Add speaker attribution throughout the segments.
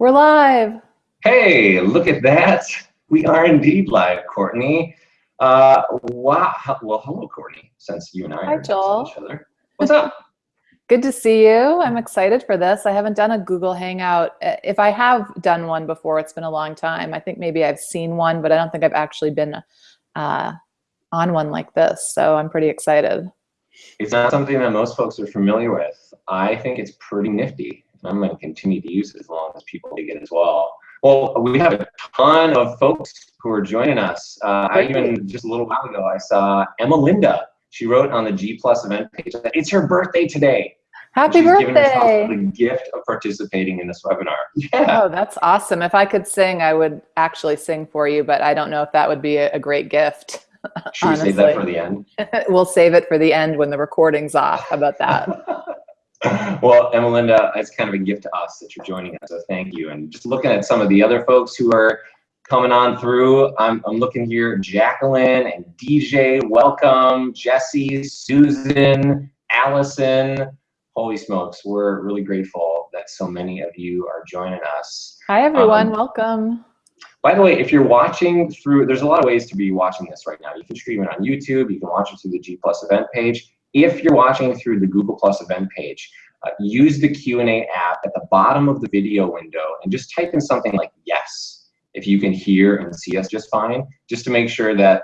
Speaker 1: We're live.
Speaker 2: Hey, look at that. We are indeed live, Courtney. Uh, wow. Well, hello, Courtney, since you and I
Speaker 1: Hi,
Speaker 2: are
Speaker 1: Joel.
Speaker 2: each other. What's up?
Speaker 1: Good to see you. I'm excited for this. I haven't done a Google Hangout. Uh, If I have done one before, it's been a long time. I think maybe I've seen one, but I don't think I've actually been uh, on one like this. So I'm pretty excited.
Speaker 2: It's not something that most folks are familiar with. I think it's pretty nifty. And I'm going to continue to use it as long as people dig it as well. Well, we have a ton of folks who are joining us. Uh, I even, just a little while ago, I saw Emma Linda. She wrote on the G Plus event page that it's her birthday today.
Speaker 1: Happy
Speaker 2: She's given herself
Speaker 1: birthday.
Speaker 2: the gift of participating in this webinar. Yeah.
Speaker 1: Oh, that's awesome. If I could sing, I would actually sing for you, but I don't know if that would be a, a great gift.
Speaker 2: Should we save that for the end?
Speaker 1: we'll save it for the end when the recording's off. How about that?
Speaker 2: well, Emelinda, it's kind of a gift to us that you're joining us, so thank you. And just looking at some of the other folks who are coming on through, I'm, I'm looking here, Jacqueline and DJ, welcome, Jesse, Susan, Allison. Holy smokes, we're really grateful that so many of you are joining us.
Speaker 1: Hi, everyone.
Speaker 2: Um,
Speaker 1: Welcome.
Speaker 2: By the way, if you're watching through, there's a lot of ways to be watching this right now. You can stream it on YouTube. You can watch it through the G Plus event page. If you're watching through the Google Plus event page, uh, use the Q&A app at the bottom of the video window and just type in something like yes, if you can hear and see us just fine, just to make sure that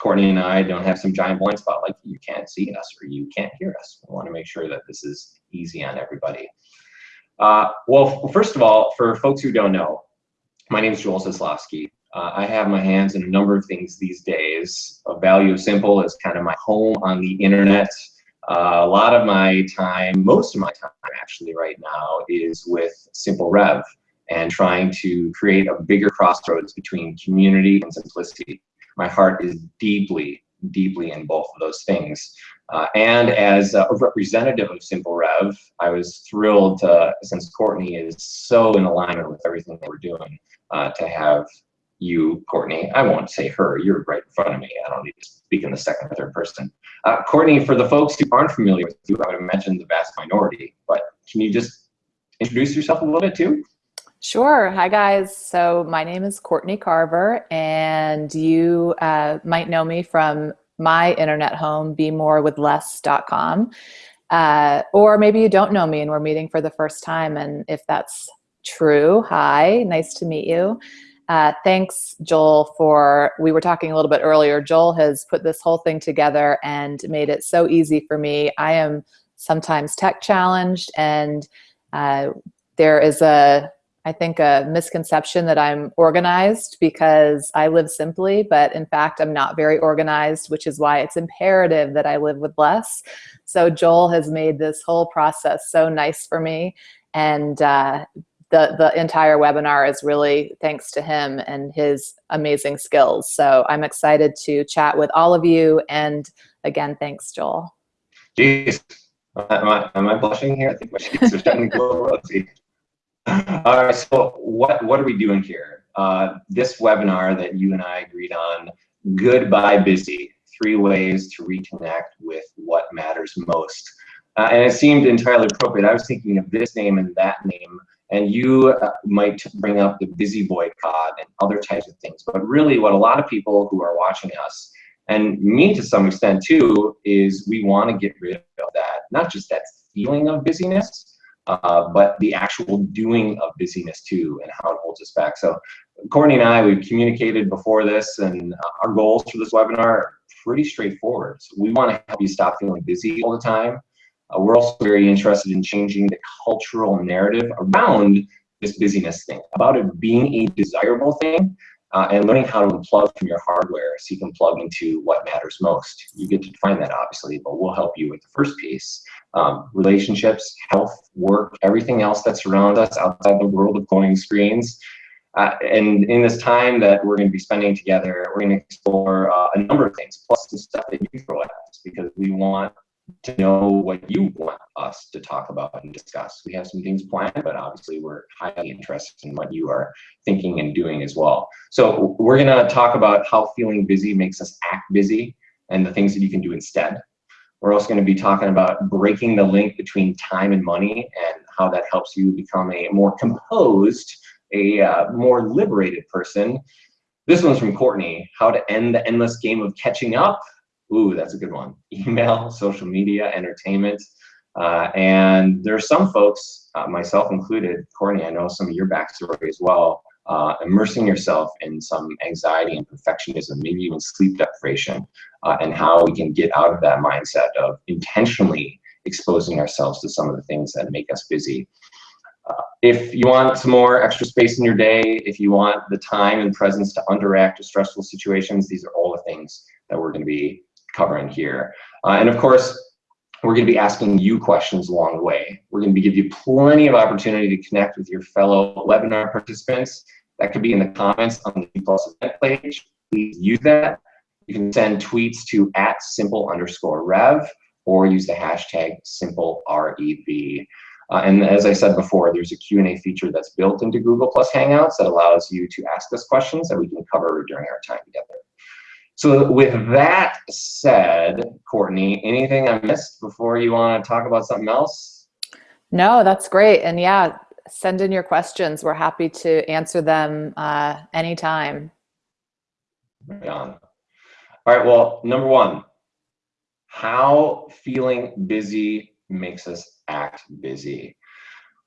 Speaker 2: Courtney and I don't have some giant blind spot like you can't see us or you can't hear us. We want to make sure that this is easy on everybody. Uh, well, first of all, for folks who don't know, my name is Joel Zaslofsky. Uh, I have my hands in a number of things these days. A Value of Simple is kind of my home on the internet. Uh, a lot of my time, most of my time actually right now, is with Simple Rev and trying to create a bigger crossroads between community and simplicity. My heart is deeply, deeply in both of those things. Uh, and as a representative of Simple Rev, I was thrilled to, since Courtney is so in alignment with everything that we're doing, uh, to have you, Courtney. I won't say her, you're right in front of me. I don't need to speak in the second or third person. Uh, Courtney, for the folks who aren't familiar with you, I would imagine the vast minority, but can you just introduce yourself a little bit too?
Speaker 1: Sure. Hi, guys. So my name is Courtney Carver, and you uh, might know me from my internet home, bemorewithless.com. Uh, or maybe you don't know me and we're meeting for the first time. And if that's true, hi, nice to meet you. Uh, thanks, Joel, for, we were talking a little bit earlier, Joel has put this whole thing together and made it so easy for me. I am sometimes tech challenged and uh, there is a, I think a misconception that I'm organized because I live simply, but in fact, I'm not very organized, which is why it's imperative that I live with less. So Joel has made this whole process so nice for me. And uh, the, the entire webinar is really thanks to him and his amazing skills. So I'm excited to chat with all of you. And again, thanks, Joel.
Speaker 2: Jeez, am I, am I blushing here? I think my cheeks are starting to glow rosy. All right, so what, what are we doing here? Uh, this webinar that you and I agreed on, Goodbye Busy, three ways to reconnect with what matters most. Uh, and it seemed entirely appropriate. I was thinking of this name and that name, and you uh, might bring up the busy boycott and other types of things. But really what a lot of people who are watching us, and me to some extent too, is we want to get rid of that, not just that feeling of busyness, uh, but the actual doing of busyness too and how it holds us back. So Courtney and I, we've communicated before this and uh, our goals for this webinar are pretty straightforward. So we want to help you stop feeling busy all the time. Uh, we're also very interested in changing the cultural narrative around this busyness thing, about it being a desirable thing uh, and learning how to unplug from your hardware so you can plug into what matters most. You get to define that obviously, but we'll help you with the first piece. Um, relationships, health, work, everything else that surrounds us outside the world of glowing screens. Uh, and in this time that we're going to be spending together, we're going to explore uh, a number of things, plus some stuff that you throw at us, because we want to know what you want us to talk about and discuss. We have some things planned, but obviously we're highly interested in what you are thinking and doing as well. So we're going to talk about how feeling busy makes us act busy and the things that you can do instead. We're also going to be talking about breaking the link between time and money and how that helps you become a more composed, a uh, more liberated person. This one's from Courtney, how to end the endless game of catching up. Ooh, that's a good one. Email, social media, entertainment. Uh, and there are some folks, uh, myself included, Courtney, I know some of your backstory as well, uh, immersing yourself in some anxiety and perfectionism, maybe even sleep deprivation, uh, and how we can get out of that mindset of intentionally exposing ourselves to some of the things that make us busy. Uh, if you want some more extra space in your day, if you want the time and presence to underact to stressful situations, these are all the things that we're going to be covering here. Uh, and of course, we're going to be asking you questions along the way. We're going to give you plenty of opportunity to connect with your fellow webinar participants. That could be in the comments on the Plus event page. Please use that. You can send tweets to at simple underscore rev or use the hashtag simple REV. Uh, and as I said before, there's a Q&A feature that's built into Google Plus Hangouts that allows you to ask us questions that we can cover during our time together. So with that said, Courtney, anything I missed before you want to talk about something else?
Speaker 1: No, that's great. And yeah, send in your questions. We're happy to answer them uh, anytime.
Speaker 2: Right on. All right, well, number one, how feeling busy makes us act busy.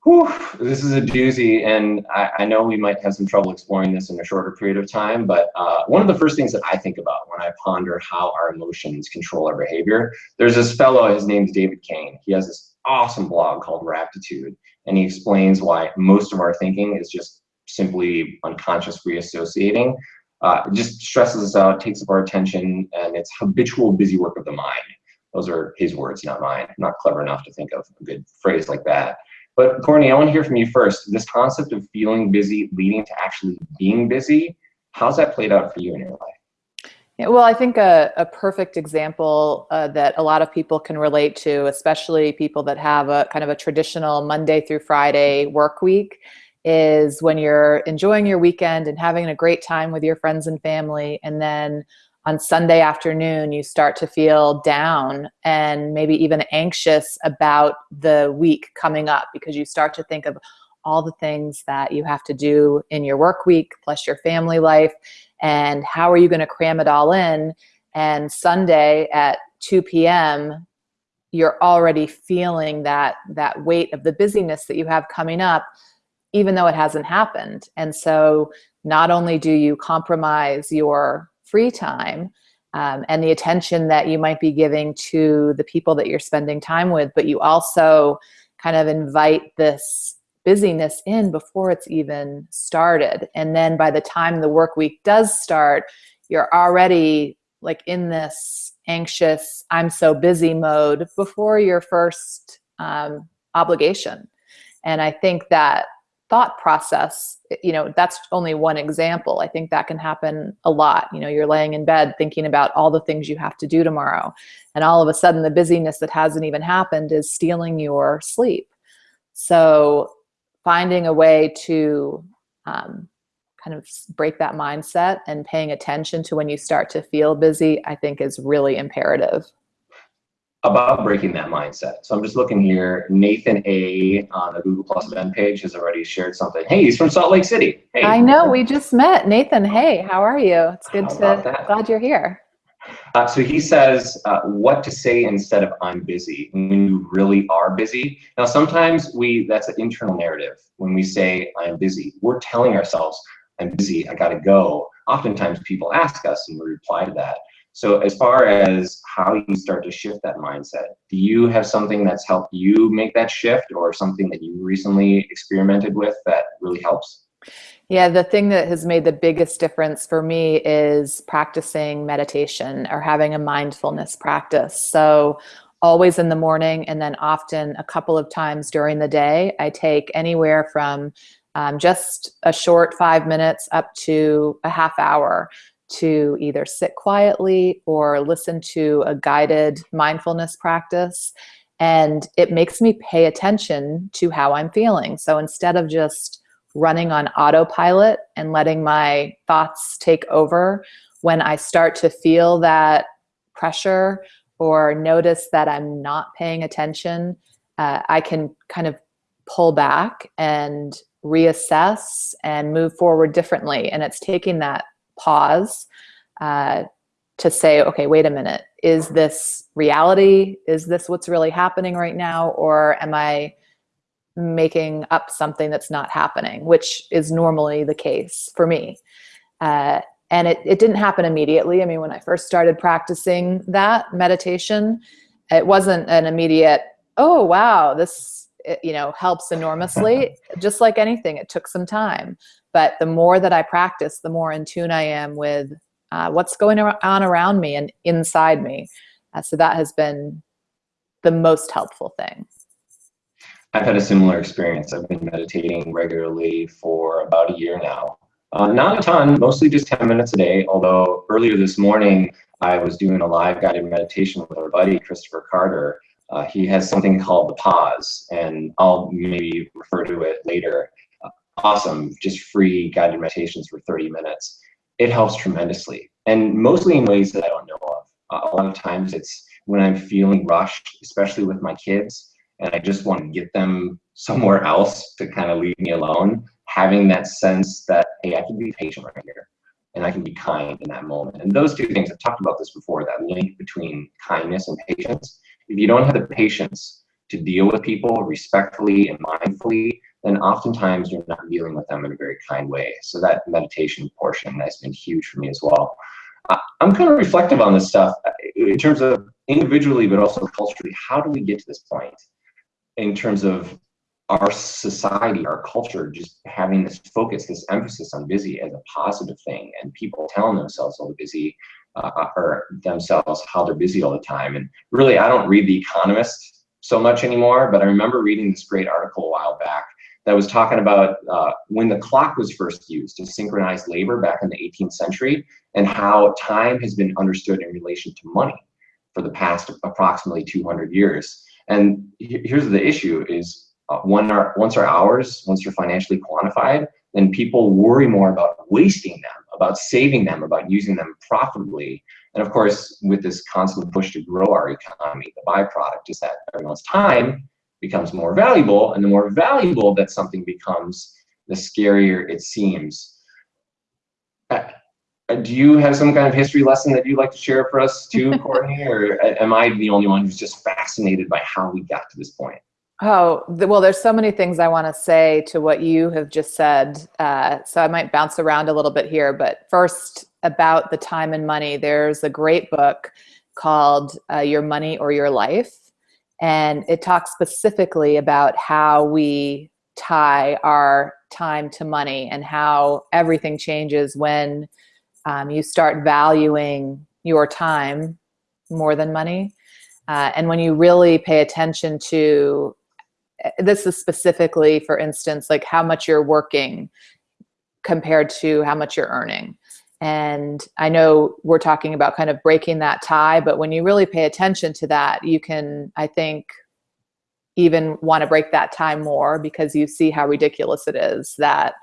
Speaker 2: Whew, this is a doozy, and I, I, know we might have some trouble exploring this in a shorter period of time, but uh, one of the first things that I think about when I ponder how our emotions control our behavior, there's this fellow, his name's David Cain. He has this awesome blog called Raptitude, and he explains why most of our thinking is just simply unconscious reassociating. Uh, it just stresses us out, takes up our attention, and it's habitual busy work of the mind. Those are his words, not mine. I'm not clever enough to think of a good phrase like that. But Courtney, I want to hear from you first. This concept of feeling busy leading to actually being busy, how's that played out for you in your life?
Speaker 1: Yeah, well, I think a, a perfect example uh, that a lot of people can relate to, especially people that have a kind of a traditional Monday through Friday work week, is when you're enjoying your weekend and having a great time with your friends and family, and then on Sunday afternoon, you start to feel down and maybe even anxious about the week coming up because you start to think of all the things that you have to do in your work week plus your family life and how are you going to cram it all in and Sunday at 2 p.m. you're already feeling that that weight of the busyness that you have coming up even though it hasn't happened and so not only do you compromise your free time um, and the attention that you might be giving to the people that you're spending time with, but you also kind of invite this busyness in before it's even started. And then by the time the work week does start, you're already like in this anxious, I'm so busy mode before your first um, obligation. And I think that thought process, you know, that's only one example. I think that can happen a lot. You know, you're laying in bed thinking about all the things you have to do tomorrow. And all of a sudden the busyness that hasn't even happened is stealing your sleep. So finding a way to um, kind of break that mindset and paying attention to when you start to feel busy, I think is really imperative
Speaker 2: about breaking that mindset. So I'm just looking here. Nathan A on the Google Plus event page has already shared something. Hey, he's from Salt Lake City. Hey.
Speaker 1: I know. We just met. Nathan, hey, how are you? It's good to, glad you're here.
Speaker 2: Uh, so he says uh, what to say instead of I'm busy when you really are busy. Now, sometimes we, that's an internal narrative. When we say I'm busy, we're telling ourselves I'm busy, I gotta go. Oftentimes people ask us and we reply to that. So as far as how you start to shift that mindset, do you have something that's helped you make that shift or something that you recently experimented with that really helps?
Speaker 1: Yeah, the thing that has made the biggest difference for me is practicing meditation or having a mindfulness practice. So always in the morning and then often a couple of times during the day, I take anywhere from um, just a short five minutes up to a half hour to either sit quietly or listen to a guided mindfulness practice. And it makes me pay attention to how I'm feeling. So instead of just running on autopilot and letting my thoughts take over, when I start to feel that pressure or notice that I'm not paying attention, uh, I can kind of pull back and reassess and move forward differently. And it's taking that pause uh, to say, okay, wait a minute, is this reality? Is this what's really happening right now? Or am I making up something that's not happening, which is normally the case for me. Uh, and it, it didn't happen immediately. I mean, when I first started practicing that meditation, it wasn't an immediate, oh, wow, this, it, you know, helps enormously. Just like anything, it took some time. But the more that I practice, the more in tune I am with uh, what's going on around me and inside me. Uh, so that has been the most helpful thing.
Speaker 2: I've had a similar experience. I've been meditating regularly for about a year now. Uh, not a ton, mostly just 10 minutes a day, although earlier this morning I was doing a live guided meditation with our buddy, Kristoffer Carter. Uh, he has something called the pause, and I'll maybe refer to it later. Uh, awesome, just free guided meditations for 30 minutes. It helps tremendously, and mostly in ways that I don't know of. Uh, a lot of times it's when I'm feeling rushed, especially with my kids, and I just want to get them somewhere else to kind of leave me alone, having that sense that, hey, I can be patient right here and I can be kind in that moment. And those two things, I've talked about this before, that link between kindness and patience. If you don't have the patience to deal with people respectfully and mindfully, then oftentimes you're not dealing with them in a very kind way. So that meditation portion has been huge for me as well. I'm kind of reflective on this stuff uh, in terms of individually, but also culturally. How do we get to this point? in terms of our society, our culture, just having this focus, this emphasis on busy as a positive thing, and people telling themselves all the busy uh, or themselves how they're busy all the time. And really, I don't read The Economist so much anymore, but I remember reading this great article a while back that was talking about uh, when the clock was first used to synchronize labor back in the 18th century and how time has been understood in relation to money for the past approximately 200 years. And here's the issue is uh, our, once our hours, once they're financially quantified, then people worry more about wasting them, about saving them, about using them profitably. And of course, with this constant push to grow our economy, the byproduct is that everyone's time becomes more valuable, and the more valuable that something becomes, the scarier it seems. Uh, uh, do you have some kind of history lesson that you'd like to share for us too, Courtney? or am I the only one who's just fascinated by how we got to this point?
Speaker 1: Oh, well, there's so many things I want to say to what you have just said. Uh, so I might bounce around a little bit here. But first, about the time and money, there's a great book called uh, Your Money or Your Life. And it talks specifically about how we tie our time to money and how everything changes when um, you start valuing your time more than money. Uh, and when you really pay attention to, this is specifically, for instance, like how much you're working compared to how much you're earning. And I know we're talking about kind of breaking that tie, but when you really pay attention to that, you can, I think, even want to break that tie more because you see how ridiculous it is that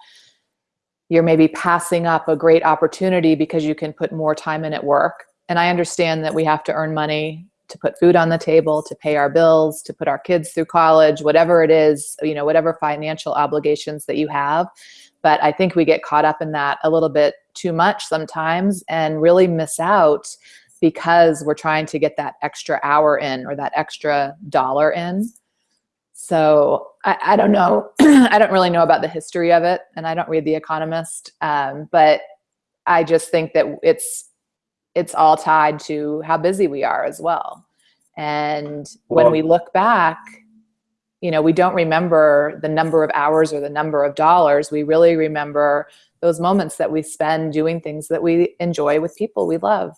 Speaker 1: you're maybe passing up a great opportunity because you can put more time in at work. And I understand that we have to earn money to put food on the table, to pay our bills, to put our kids through college, whatever it is, you know, whatever financial obligations that you have. But I think we get caught up in that a little bit too much sometimes and really miss out because we're trying to get that extra hour in or that extra dollar in. So I, I don't know. I don't really know about the history of it, and I don't read The Economist. Um, but I just think that it's it's all tied to how busy we are as well. And when we look back, you know, we don't remember the number of hours or the number of dollars. We really remember those moments that we spend doing things that we enjoy with people we love.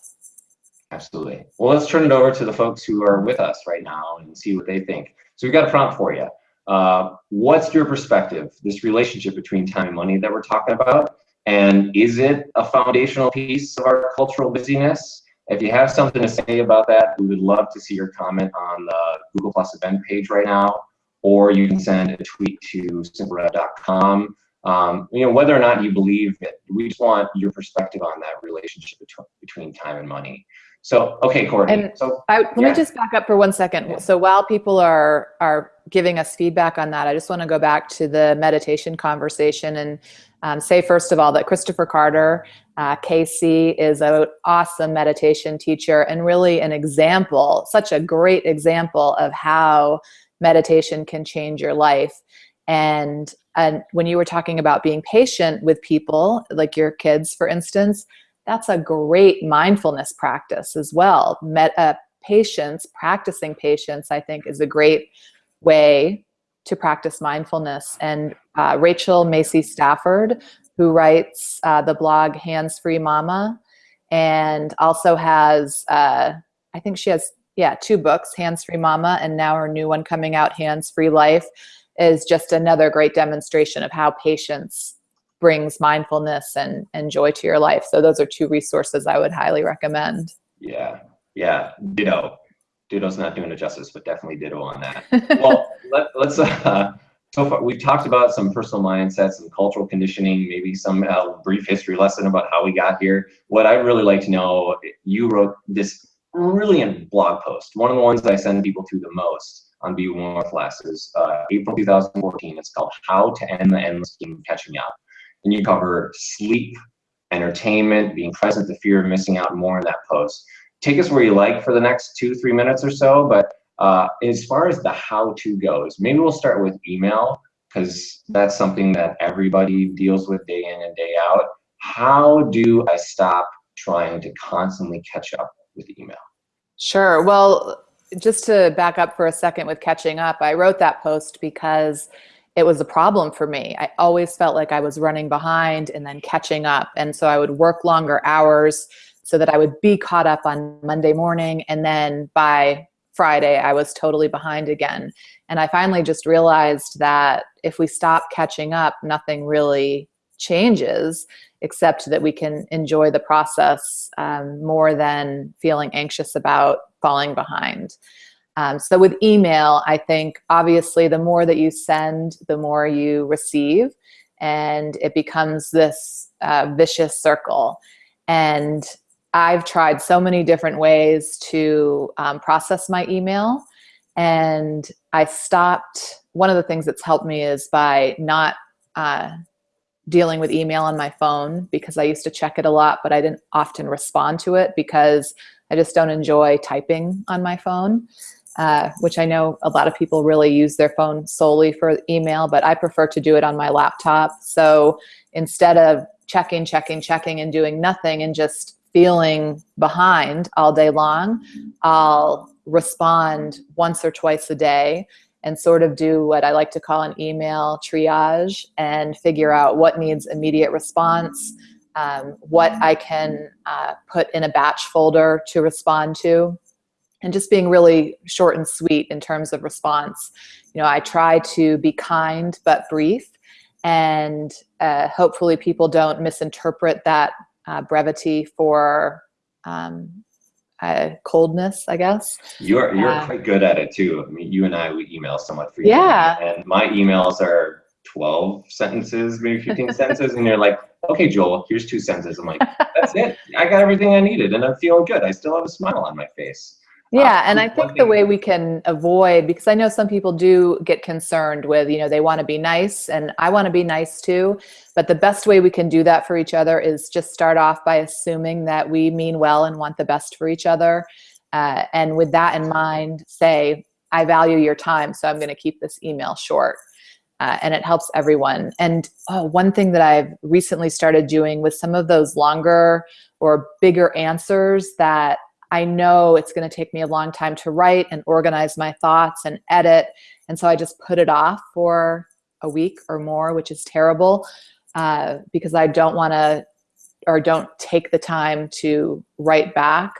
Speaker 2: Absolutely. Well, let's turn it over to the folks who are with us right now and see what they think. So we've got a prompt for you. Uh, what's your perspective, this relationship between time and money that we're talking about? And is it a foundational piece of our cultural busyness? If you have something to say about that, we would love to see your comment on the Google Plus event page right now, or you can send a tweet to simplerev.com. Um, you know, whether or not you believe it, we just want your perspective on that relationship between, between time and money. So, okay, Courtney.
Speaker 1: And
Speaker 2: so,
Speaker 1: I, let
Speaker 2: yeah.
Speaker 1: me just back up for one second.
Speaker 2: Yeah.
Speaker 1: So while people are are giving us feedback on that, I just want to go back to the meditation conversation and um, say first of all that Kristoffer Carter, uh, KC, is an awesome meditation teacher and really an example, such a great example of how meditation can change your life. And and when you were talking about being patient with people, like your kids, for instance, that's a great mindfulness practice as well. Met, uh, patience, practicing patience, I think, is a great way to practice mindfulness. And uh, Rachel Macy Stafford, who writes uh, the blog Hands Free Mama, and also has, uh, I think she has, yeah, two books, Hands Free Mama, and now her new one coming out, Hands Free Life, is just another great demonstration of how patience brings mindfulness and, and joy to your life. So those are two resources I would highly recommend.
Speaker 2: Yeah, yeah, ditto. Ditto's not doing it justice, but definitely ditto on that. well, let, let's, uh, so far, we've talked about some personal mindsets, some cultural conditioning, maybe some uh, brief history lesson about how we got here. What I'd really like to know, you wrote this brilliant blog post, one of the ones I send people to the most on Be More Less is uh, April 2014. It's called How to End the Endless Game Catching Up. And you cover sleep, entertainment, being present, the fear of missing out more in that post. Take us where you like for the next two, three minutes or so, but uh, as far as the how-to goes, maybe we'll start with email because that's something that everybody deals with day in and day out. How do I stop trying to constantly catch up with email?
Speaker 1: Sure. Well, just to back up for a second with catching up, I wrote that post because it was a problem for me. I always felt like I was running behind and then catching up. And so I would work longer hours so that I would be caught up on Monday morning. And then by Friday, I was totally behind again. And I finally just realized that if we stop catching up, nothing really changes except that we can enjoy the process um, more than feeling anxious about falling behind. Um, so with email, I think obviously the more that you send, the more you receive, and it becomes this uh, vicious circle. And I've tried so many different ways to um, process my email, and I stopped. One of the things that's helped me is by not uh, dealing with email on my phone because I used to check it a lot, but I didn't often respond to it because I just don't enjoy typing on my phone, uh, which I know a lot of people really use their phone solely for email, but I prefer to do it on my laptop. So instead of checking, checking, checking and doing nothing and just feeling behind all day long, I'll respond once or twice a day and sort of do what I like to call an email triage and figure out what needs immediate response, um, what I can uh, put in a batch folder to respond to, and just being really short and sweet in terms of response. You know, I try to be kind but brief, and uh, hopefully people don't misinterpret that uh, brevity for um, uh, coldness, I guess.
Speaker 2: You're you're
Speaker 1: Uh,
Speaker 2: quite good at it too. I mean, you and I we email somewhat frequently,
Speaker 1: Yeah.
Speaker 2: and my emails are twelve sentences, maybe fifteen sentences, and you're like, "Okay, Joel, here's two sentences." I'm like, "That's it. I got everything I needed, and I'm feeling good. I still have a smile on my face."
Speaker 1: Yeah,
Speaker 2: Uh,
Speaker 1: and I think the way we can avoid, because I know some people do get concerned with, you know, they want to be nice and I want to be nice too. But the best way we can do that for each other is just start off by assuming that we mean well and want the best for each other. Uh, and with that in mind, say, I value your time, so I'm going to keep this email short. Uh, and it helps everyone. And oh, one thing that I've recently started doing with some of those longer or bigger answers that I know it's going to take me a long time to write and organize my thoughts and edit. And so I just put it off for a week or more, which is terrible uh, because I don't want to or don't take the time to write back.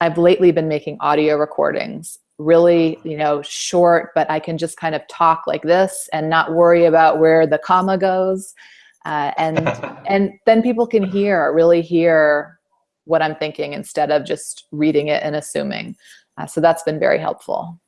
Speaker 1: I've lately been making audio recordings, really, you know, short, but I can just kind of talk like this and not worry about where the comma goes. Uh, and and then people can hear, really hear what I'm thinking instead of just reading it and assuming. Uh, so that's been very helpful.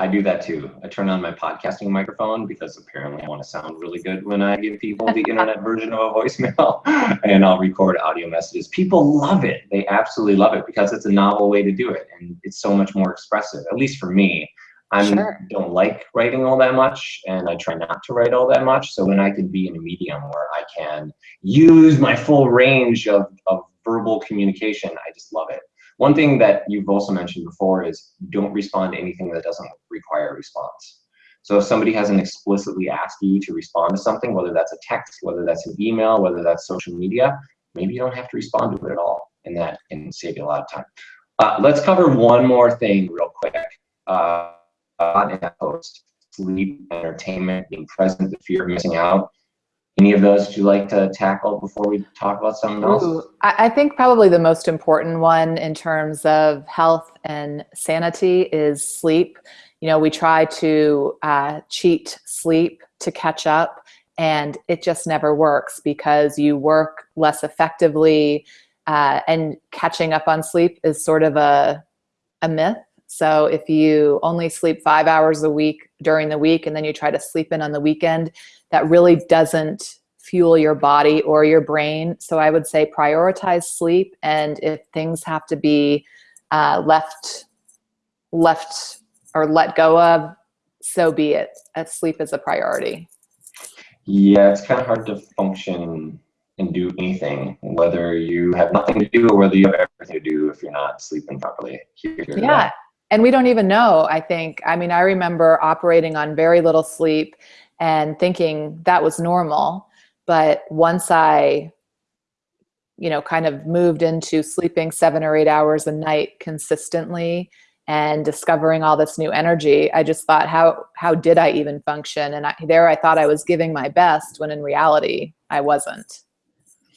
Speaker 2: I do that too. I turn on my podcasting microphone because apparently I want to sound really good when I give people the internet version of a voicemail and I'll record audio messages. People love it. They absolutely love it because it's a novel way to do it and it's so much more expressive, at least for me. I sure. don't like writing all that much and I try not to write all that much. So when I can be in a medium where I can use my full range of, of verbal communication, I just love it. One thing that you've also mentioned before is don't respond to anything that doesn't require a response. So if somebody hasn't explicitly asked you to respond to something, whether that's a text, whether that's an email, whether that's social media, maybe you don't have to respond to it at all, and that can save you a lot of time. Uh, let's cover one more thing real quick. Uh, on that post, sleep, entertainment, being present, the fear of missing out. Any of those would you like to tackle before we talk about something else?
Speaker 1: I think probably the most important one in terms of health and sanity is sleep. You know, we try to uh, cheat sleep to catch up and it just never works because you work less effectively uh, and catching up on sleep is sort of a, a myth so if you only sleep five hours a week during the week and then you try to sleep in on the weekend, that really doesn't fuel your body or your brain. So I would say prioritize sleep. And if things have to be uh, left, left or let go of, so be it. Uh, sleep is a priority.
Speaker 2: Yeah, it's kind of hard to function and do anything, whether you have nothing to do or whether you have everything to do if you're not sleeping properly.
Speaker 1: yeah, and we don't even know, I think. I mean, I remember operating on very little sleep and thinking that was normal. But once I, you know, kind of moved into sleeping seven or eight hours a night consistently and discovering all this new energy, I just thought, how, how did I even function? And I, there I thought I was giving my best when in reality, I wasn't.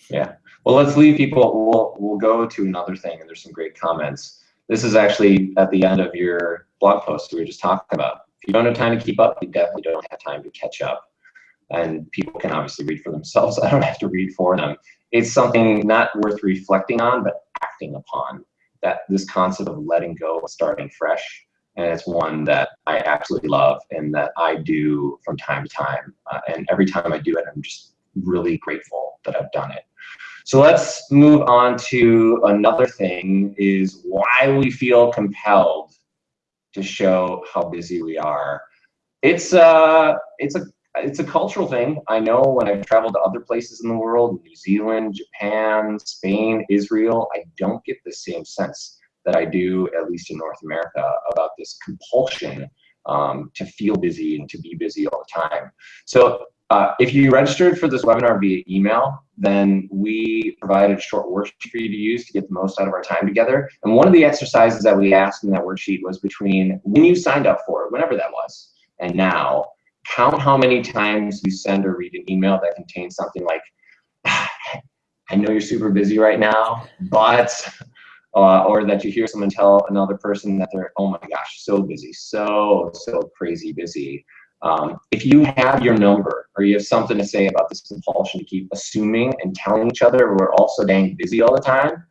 Speaker 2: Yeah. Well, let's leave people, we'll, we'll go to another thing and there's some great comments. This is actually at the end of your blog post we were just talking about. If you don't have time to keep up, you definitely don't have time to catch up. And people can obviously read for themselves. I don't have to read for them. It's something not worth reflecting on, but acting upon. That this concept of letting go, starting fresh, and it's one that I absolutely love and that I do from time to time. Uh, and every time I do it, I'm just really grateful that I've done it. So let's move on to another thing is why we feel compelled to show how busy we are. It's a, uh, it's a, it's a cultural thing. I know when I've traveled to other places in the world, New Zealand, Japan, Spain, Israel, I don't get the same sense that I do, at least in North America, about this compulsion um, to feel busy and to be busy all the time. So uh, if you registered for this webinar via email, then we provided a short worksheet for you to use to get the most out of our time together. And one of the exercises that we asked in that worksheet was between when you signed up for it, whenever that was, and now, count how many times you send or read an email that contains something like, I know you're super busy right now, but, uh, or that you hear someone tell another person that they're, oh my gosh, so busy, so, so crazy busy. Um, if you have your number or you have something to say about this compulsion to keep assuming and telling each other we're all so dang busy all the time,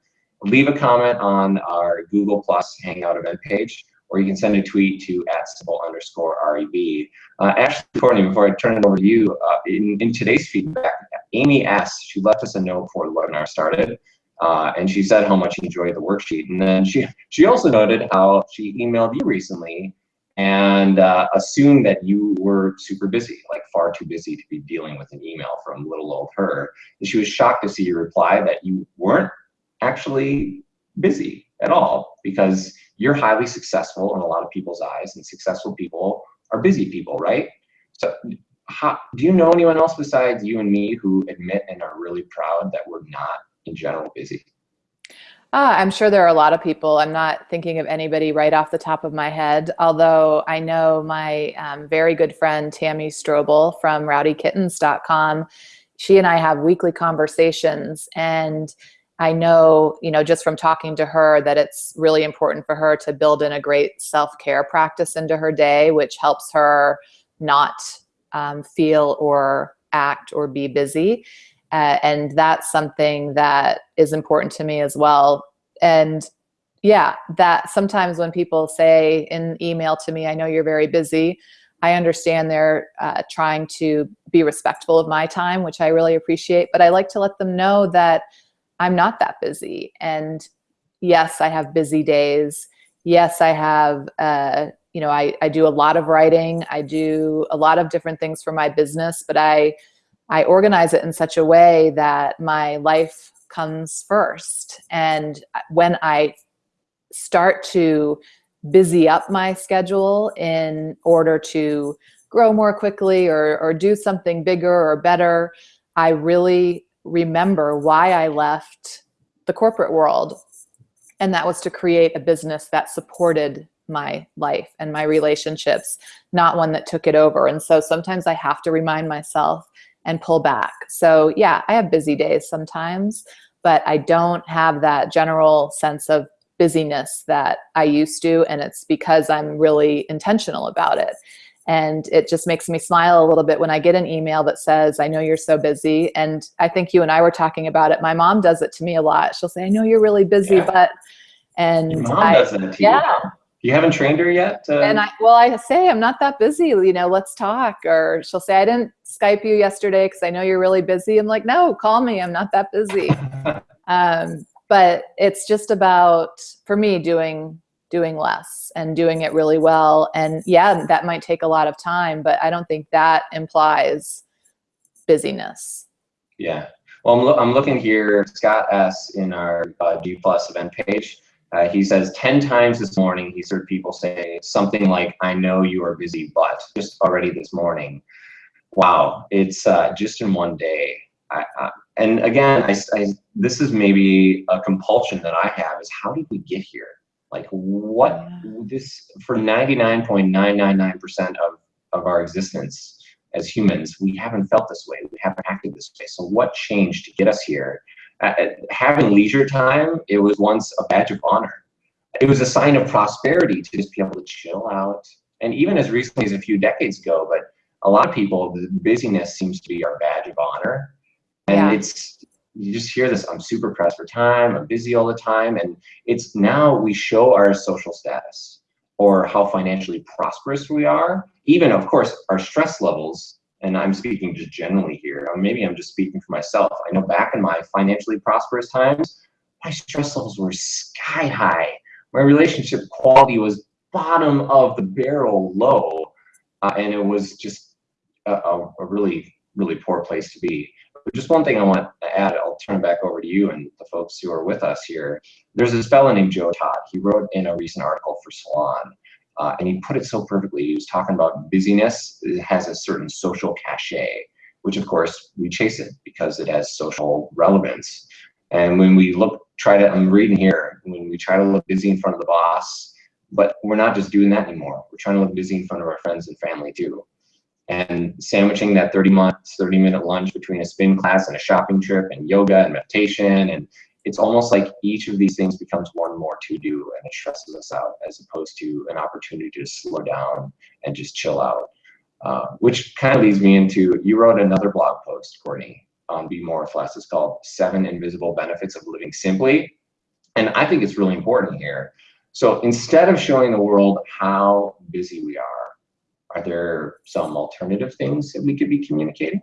Speaker 2: leave a comment on our Google Plus Hangout event page, or you can send a tweet to at simple underscore REV. Uh, Ashley Courtney, before I turn it over to you, uh, in, in today's feedback, Amy asked, she left us a note before the webinar started. Uh, and she said how much she enjoyed the worksheet. And then she, she also noted how she emailed you recently and uh, assumed that you were super busy, like far too busy to be dealing with an email from little old her. And she was shocked to see your reply that you weren't actually busy at all because you're highly successful in a lot of people's eyes and successful people are busy people, right? So how, do you know anyone else besides you and me who admit and are really proud that we're not in general busy?
Speaker 1: Uh, I'm sure there are a lot of people. I'm not thinking of anybody right off the top of my head, although I know my um, very good friend Tammy Strobel from rowdykittens.com. She and I have weekly conversations and I know, you know, just from talking to her that it's really important for her to build in a great self-care practice into her day, which helps her not um, feel or act or be busy. Uh, and that's something that is important to me as well. And yeah, that sometimes when people say in email to me, I know you're very busy, I understand they're uh, trying to be respectful of my time, which I really appreciate, but I like to let them know that I'm not that busy. And yes, I have busy days. Yes, I have, uh, you know, I, I do a lot of writing. I do a lot of different things for my business, but I, I organize it in such a way that my life comes first. And when I start to busy up my schedule in order to grow more quickly or, or do something bigger or better, I really remember why I left the corporate world. And that was to create a business that supported my life and my relationships, not one that took it over. And so sometimes I have to remind myself and pull back. So yeah, I have busy days sometimes, but I don't have that general sense of busyness that I used to. And it's because I'm really intentional about it. And it just makes me smile a little bit when I get an email that says, I know you're so busy. And I think you and I were talking about it. My mom does it to me a lot. She'll say, I know you're really busy, yeah. but, and
Speaker 2: Your mom
Speaker 1: I,
Speaker 2: does it to yeah. you. You haven't trained her yet?
Speaker 1: Uh... And I, well, I say, I'm not that busy, you know, let's talk. Or she'll say, I didn't Skype you yesterday because I know you're really busy. I'm like, no, call me. I'm not that busy. um, but it's just about, for me, doing doing less and doing it really well. And yeah, that might take a lot of time, but I don't think that implies busyness.
Speaker 2: Yeah. Well, I'm, lo I'm looking here, Scott S. in our uh, G Plus event page. Uh, he says 10 times this morning, he's heard people say something like, I know you are busy, but just already this morning. Wow, it's uh, just in one day. I, I, and again, I, I, this is maybe a compulsion that I have is how did we get here? Like what this for 99.999% of, of our existence as humans, we haven't felt this way. We haven't acted this way. So what changed to get us here? Uh, uh, having leisure time, it was once a badge of honor. It was a sign of prosperity to just be able to chill out. And even as recently as a few decades ago, but a lot of people, the busyness seems to be our badge of honor. And yeah. it's you just hear this, I'm super pressed for time, I'm busy all the time. And it's now we show our social status or how financially prosperous we are. Even of course, our stress levels, and I'm speaking just generally here, or maybe I'm just speaking for myself. I know back in my financially prosperous times, my stress levels were sky high. My relationship quality was bottom of the barrel low. Uh, and it was just a, a, really, really poor place to be. But just one thing I want to add, I'll turn it back over to you and the folks who are with us here. There's this fellow named Joe Todd. He wrote in a recent article for Salon, uh, and he put it so perfectly. He was talking about busyness it has a certain social cachet, which of course we chase it because it has social relevance. And when we look, try to, I'm reading here, when we try to look busy in front of the boss, but we're not just doing that anymore. We're trying to look busy in front of our friends and family too and sandwiching that 30 months 30 minute lunch between a spin class and a shopping trip and yoga and meditation. And it's almost like each of these things becomes one more to do and it stresses us out as opposed to an opportunity to slow down and just chill out. Uh, which kind of leads me into you wrote another blog post courtney on be more with less. It's called seven invisible benefits of living simply. And i think it's really important here. So instead of showing the world how busy we are are there some alternative things that we could be communicating?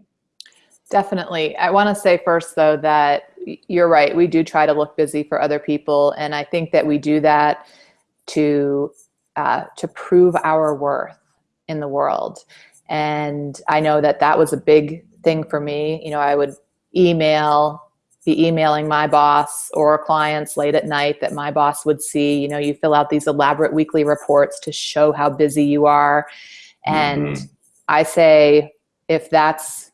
Speaker 1: Definitely. I want to say first, though, that you're right. We do try to look busy for other people. And I think that we do that to, uh, to prove our worth in the world. And I know that that was a big thing for me. You know, I would email, be emailing my boss or clients late at night that my boss would see. You know, you fill out these elaborate weekly reports to show how busy you are. And mm -hmm. I say, if that's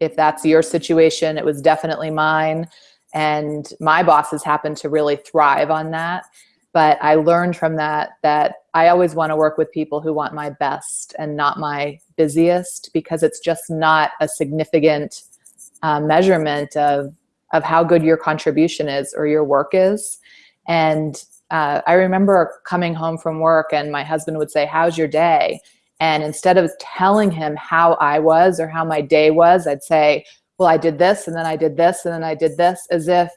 Speaker 1: if that's your situation, it was definitely mine. And my bosses happen to really thrive on that. But I learned from that that I always want to work with people who want my best and not my busiest because it's just not a significant uh, measurement of, of how good your contribution is or your work is. And uh, I remember coming home from work and my husband would say, how's your day? And instead of telling him how I was or how my day was, I'd say, well, I did this and then I did this and then I did this as if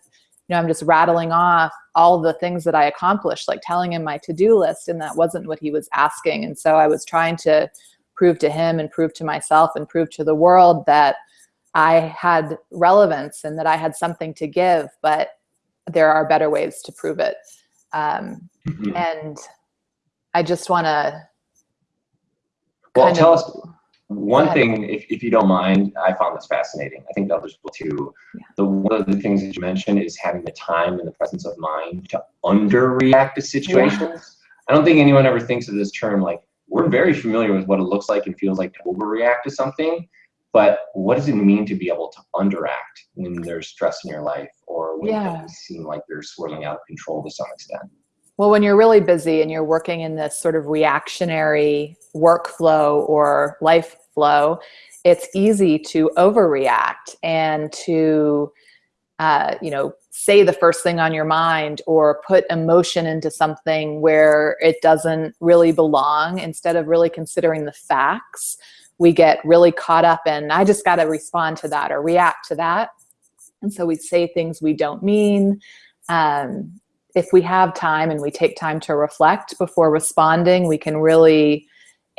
Speaker 1: you know, I'm just rattling off all the things that I accomplished, like telling him my to-do list, and that wasn't what he was asking. And so I was trying to prove to him and prove to myself and prove to the world that I had relevance and that I had something to give, but there are better ways to prove it. Um, mm-hmm. And I just want to.
Speaker 2: Well, tell of, us one thing, if, if you don't mind, I found this fascinating. I think the others will too. Yeah. The one of the things that you mentioned is having the time and the presence of mind to underreact to situations. Yeah. I don't think anyone ever thinks of this term like we're very familiar with what it looks like and feels like to overreact to something, but what does it mean to be able to underact when there's stress in your life or when yeah. things seem like they're swirling out of control to some extent?
Speaker 1: Well, when you're really busy and you're working in this sort of reactionary workflow or life flow, it's easy to overreact and to, uh, you know, say the first thing on your mind or put emotion into something where it doesn't really belong instead of really considering the facts. We get really caught up in, I just got to respond to that or react to that. And so we say things we don't mean. Um, if we have time and we take time to reflect before responding, we can really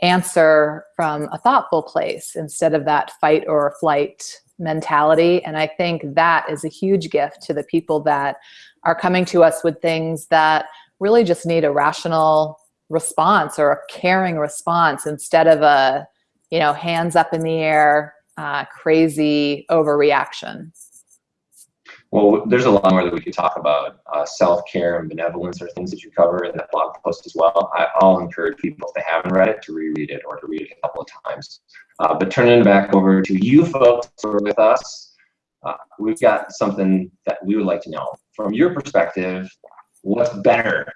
Speaker 1: answer from a thoughtful place instead of that fight or flight mentality. And I think that is a huge gift to the people that are coming to us with things that really just need a rational response or a caring response instead of a, you know, hands up in the air, uh, crazy overreaction.
Speaker 2: Well, there's a lot more that we could talk about. Uh, self-care and benevolence are things that you cover in that blog post as well. I, will encourage people, if they haven't read it, to reread it or to read it a couple of times. Uh, but turning it back over to you folks who are with us, uh, we've got something that we would like to know. From your perspective, what's better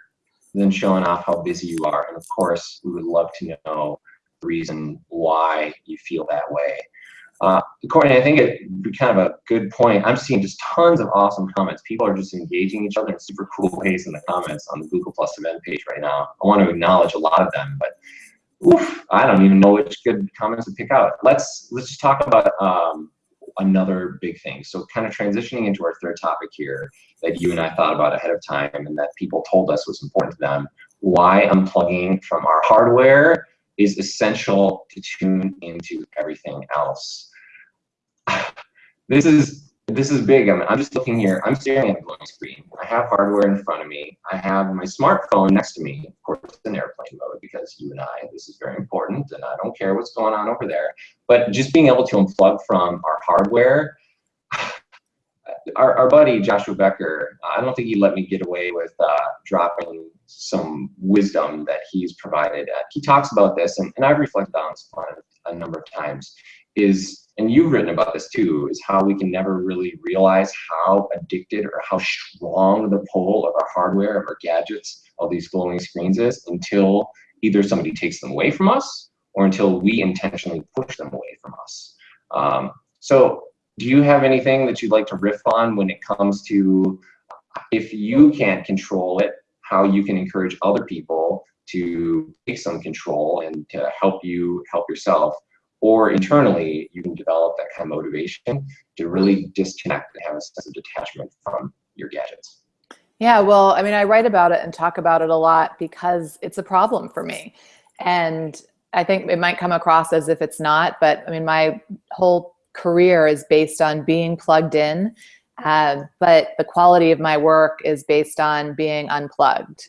Speaker 2: than showing off how busy you are? And of course, we would love to know the reason why you feel that way. Uh, Courtney, I think it'd be kind of a good point. I'm seeing just tons of awesome comments. People are just engaging each other in super cool ways in the comments on the Google Plus event page right now. I want to acknowledge a lot of them, but oof, I don't even know which good comments to pick out. Let's let's just talk about um, another big thing. So kind of transitioning into our third topic here that you and I thought about ahead of time and that people told us was important to them. Why unplugging from our hardware is essential to tune into everything else. this is this is big. I'm, I'm just looking here. I'm staring at a screen. I have hardware in front of me. I have my smartphone next to me. Of course, in airplane mode because you and I, this is very important, and I don't care what's going on over there. But just being able to unplug from our hardware, our, our buddy Joshua Becker, I don't think he let me get away with uh, dropping some wisdom that he's provided. Uh, he talks about this, and, and I've reflected on this a number of times, is, and you've written about this too, is how we can never really realize how addicted or how strong the pull of our hardware, of our gadgets, of these glowing screens is until either somebody takes them away from us or until we intentionally push them away from us. Um, so do you have anything that you'd like to riff on when it comes to if you can't control it, how you can encourage other people to take some control and to help you help yourself or internally you can develop that kind of motivation to really disconnect and have a sense of detachment from your gadgets.
Speaker 1: Yeah well i mean i write about it and talk about it a lot because it's a problem for me. And i think it might come across as if it's not but i mean my whole career is based on being plugged in uh, but the quality of my work is based on being unplugged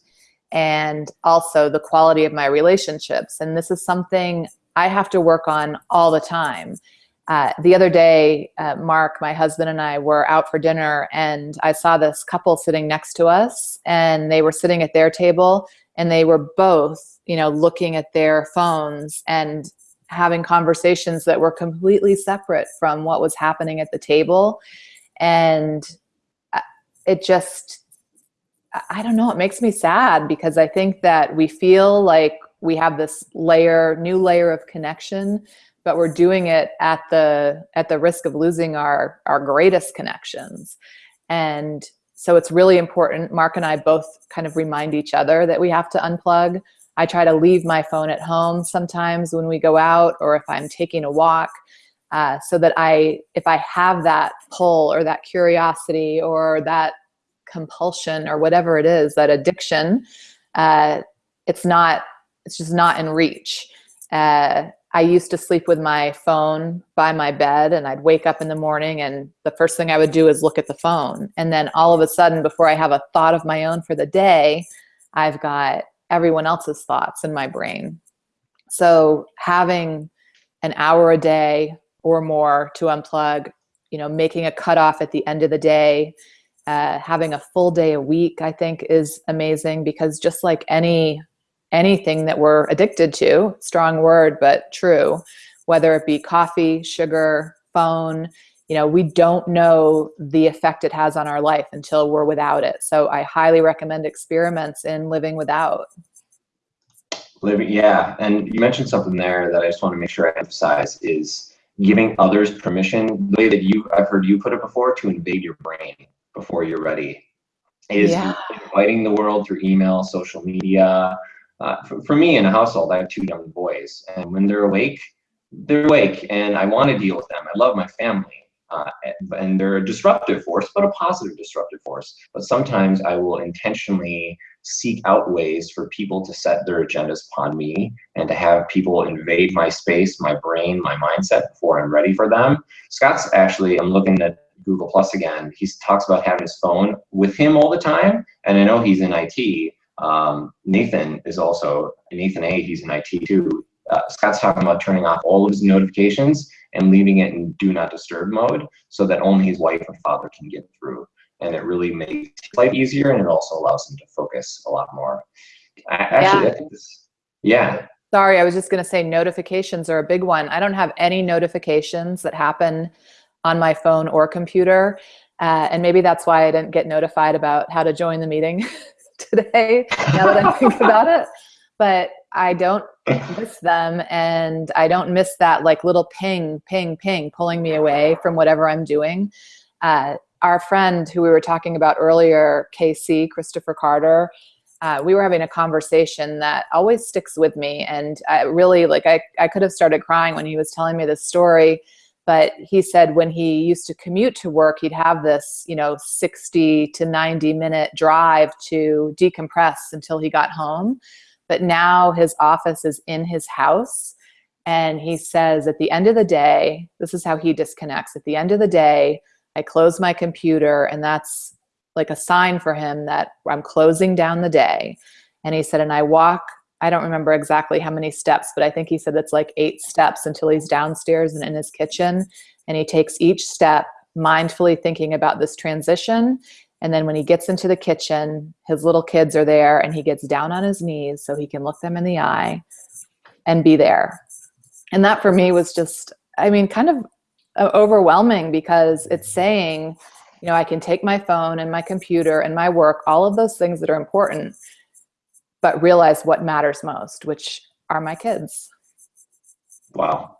Speaker 1: and also the quality of my relationships. And this is something I have to work on all the time. Uh, the other day, uh, Mark, my husband and I were out for dinner and I saw this couple sitting next to us and they were sitting at their table and they were both, you know, looking at their phones and having conversations that were completely separate from what was happening at the table and uh, it just i don't know it makes me sad because i think that we feel like we have this layer new layer of connection but we're doing it at the at the risk of losing our our greatest connections. And so it's really important mark and i both kind of remind each other that we have to unplug. I try to leave my phone at home sometimes when we go out or if i'm taking a walk uh, so that I, if I have that pull or that curiosity or that compulsion or whatever it is, that addiction, uh, it's not, it's just not in reach. Uh, I used to sleep with my phone by my bed and I'd wake up in the morning and the first thing I would do is look at the phone. And then all of a sudden, before I have a thought of my own for the day, I've got everyone else's thoughts in my brain. So having an hour a day or more to unplug, you know, making a cutoff at the end of the day, uh, having a full day a week, I think is amazing because just like any anything that we're addicted to, strong word, but true, whether it be coffee, sugar, phone, you know, we don't know the effect it has on our life until we're without it. So I highly recommend experiments in living without.
Speaker 2: Living, yeah. And you mentioned something there that I just want to make sure I emphasize is giving others permission, the way that you, I've heard you put it before, to invade your brain before you're ready. Is yeah. inviting the world through email, social media, uh, for, for, me in a household, I have two young boys, and when they're awake, they're awake, and I want to deal with them. I love my family, uh, and they're a disruptive force, but a positive disruptive force. But sometimes I will intentionally seek out ways for people to set their agendas upon me and to have people invade my space, my brain, my mindset before I'm ready for them. Scott's actually, I'm looking at Google Plus again. He talks about having his phone with him all the time, and I know he's in IT, um, Nathan is also, Nathan A, he's in IT too. Uh, Scott's talking about turning off all of his notifications and leaving it in do not disturb mode so that only his wife or father can get through. And it really makes life easier and it also allows them to focus a lot more. I, actually, yeah. I think this, yeah.
Speaker 1: Sorry, I was just gonna say notifications are a big one. I don't have any notifications that happen on my phone or computer. Uh, and maybe that's why I didn't get notified about how to join the meeting today, now that I think about it. But I don't miss them and I don't miss that like little ping, ping, ping pulling me away from whatever I'm doing. Uh, our friend who we were talking about earlier, KC, Kristoffer Carter, uh, we were having a conversation that always sticks with me. And I really, like, I, I could have started crying when he was telling me this story but he said when he used to commute to work, he'd have this, you know, 60 to 90 minute drive to decompress until he got home. But now his office is in his house. And he says at the end of the day, this is how he disconnects. At the end of the day, I close my computer and that's like a sign for him that I'm closing down the day. And he said, and I walk I don't remember exactly how many steps, but I think he said it's like eight steps until he's downstairs and in his kitchen. And he takes each step mindfully thinking about this transition. And then when he gets into the kitchen, his little kids are there and he gets down on his knees so he can look them in the eye and be there. And that for me was just, I mean, kind of overwhelming because it's saying, you know, I can take my phone and my computer and my work, all of those things that are important, but realize what matters most, which are my kids.
Speaker 2: Wow.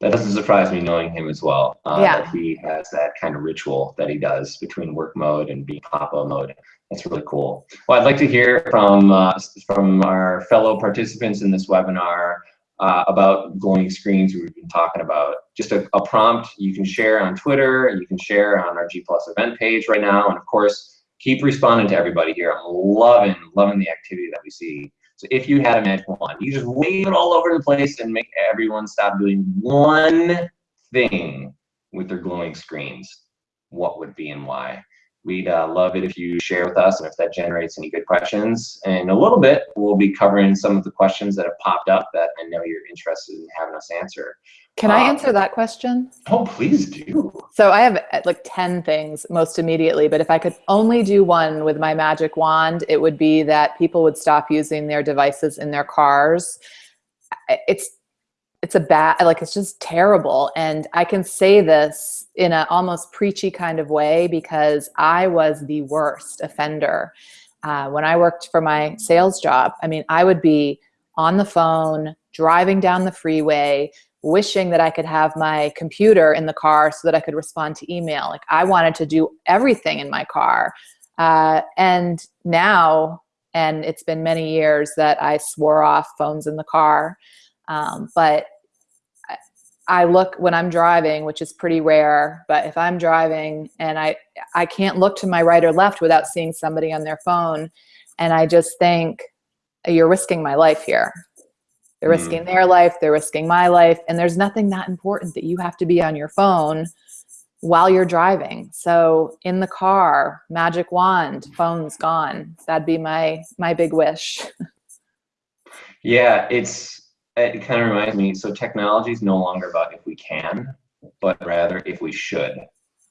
Speaker 2: That doesn't surprise me knowing him as well. Uh, yeah. he has that kind of ritual that he does between work mode and being papa mode. That's really cool. Well, I'd like to hear from, uh, from our fellow participants in this webinar uh, about glowing screens we've been talking about. Just a, a, prompt you can share on Twitter, you can share on our G Plus event page right now, and of course, keep responding to everybody here. I'm loving, loving the activity that we see. So if you had a magic wand, you just wave it all over the place and make everyone stop doing one thing with their glowing screens. What would be and why? We'd uh, love it if you share with us and if that generates any good questions. And a little bit, we'll be covering some of the questions that have popped up that I know you're interested in having us answer.
Speaker 1: Can I answer um, that question?
Speaker 2: Oh, please do.
Speaker 1: So I have uh, like 10 things most immediately, but if I could only do one with my magic wand, it would be that people would stop using their devices in their cars. It's it's a bad like it's just terrible and i can say this in an almost preachy kind of way because i was the worst offender uh, when i worked for my sales job i mean i would be on the phone driving down the freeway wishing that I could have my computer in the car so that I could respond to email. Like I wanted to do everything in my car. Uh, and now, and it's been many years that I swore off phones in the car. Um, but I look when I'm driving, which is pretty rare, but if I'm driving and I, I can't look to my right or left without seeing somebody on their phone. And I just think you're risking my life here. They're
Speaker 2: Mm.
Speaker 1: risking their life, they're risking my life. And there's nothing that important that you have to be on your phone while you're driving. So in the car, magic wand, phone's gone. That'd be my, my big wish.
Speaker 2: Yeah, it's it kind of reminds me. So technology is no longer about if we can, but rather if we should.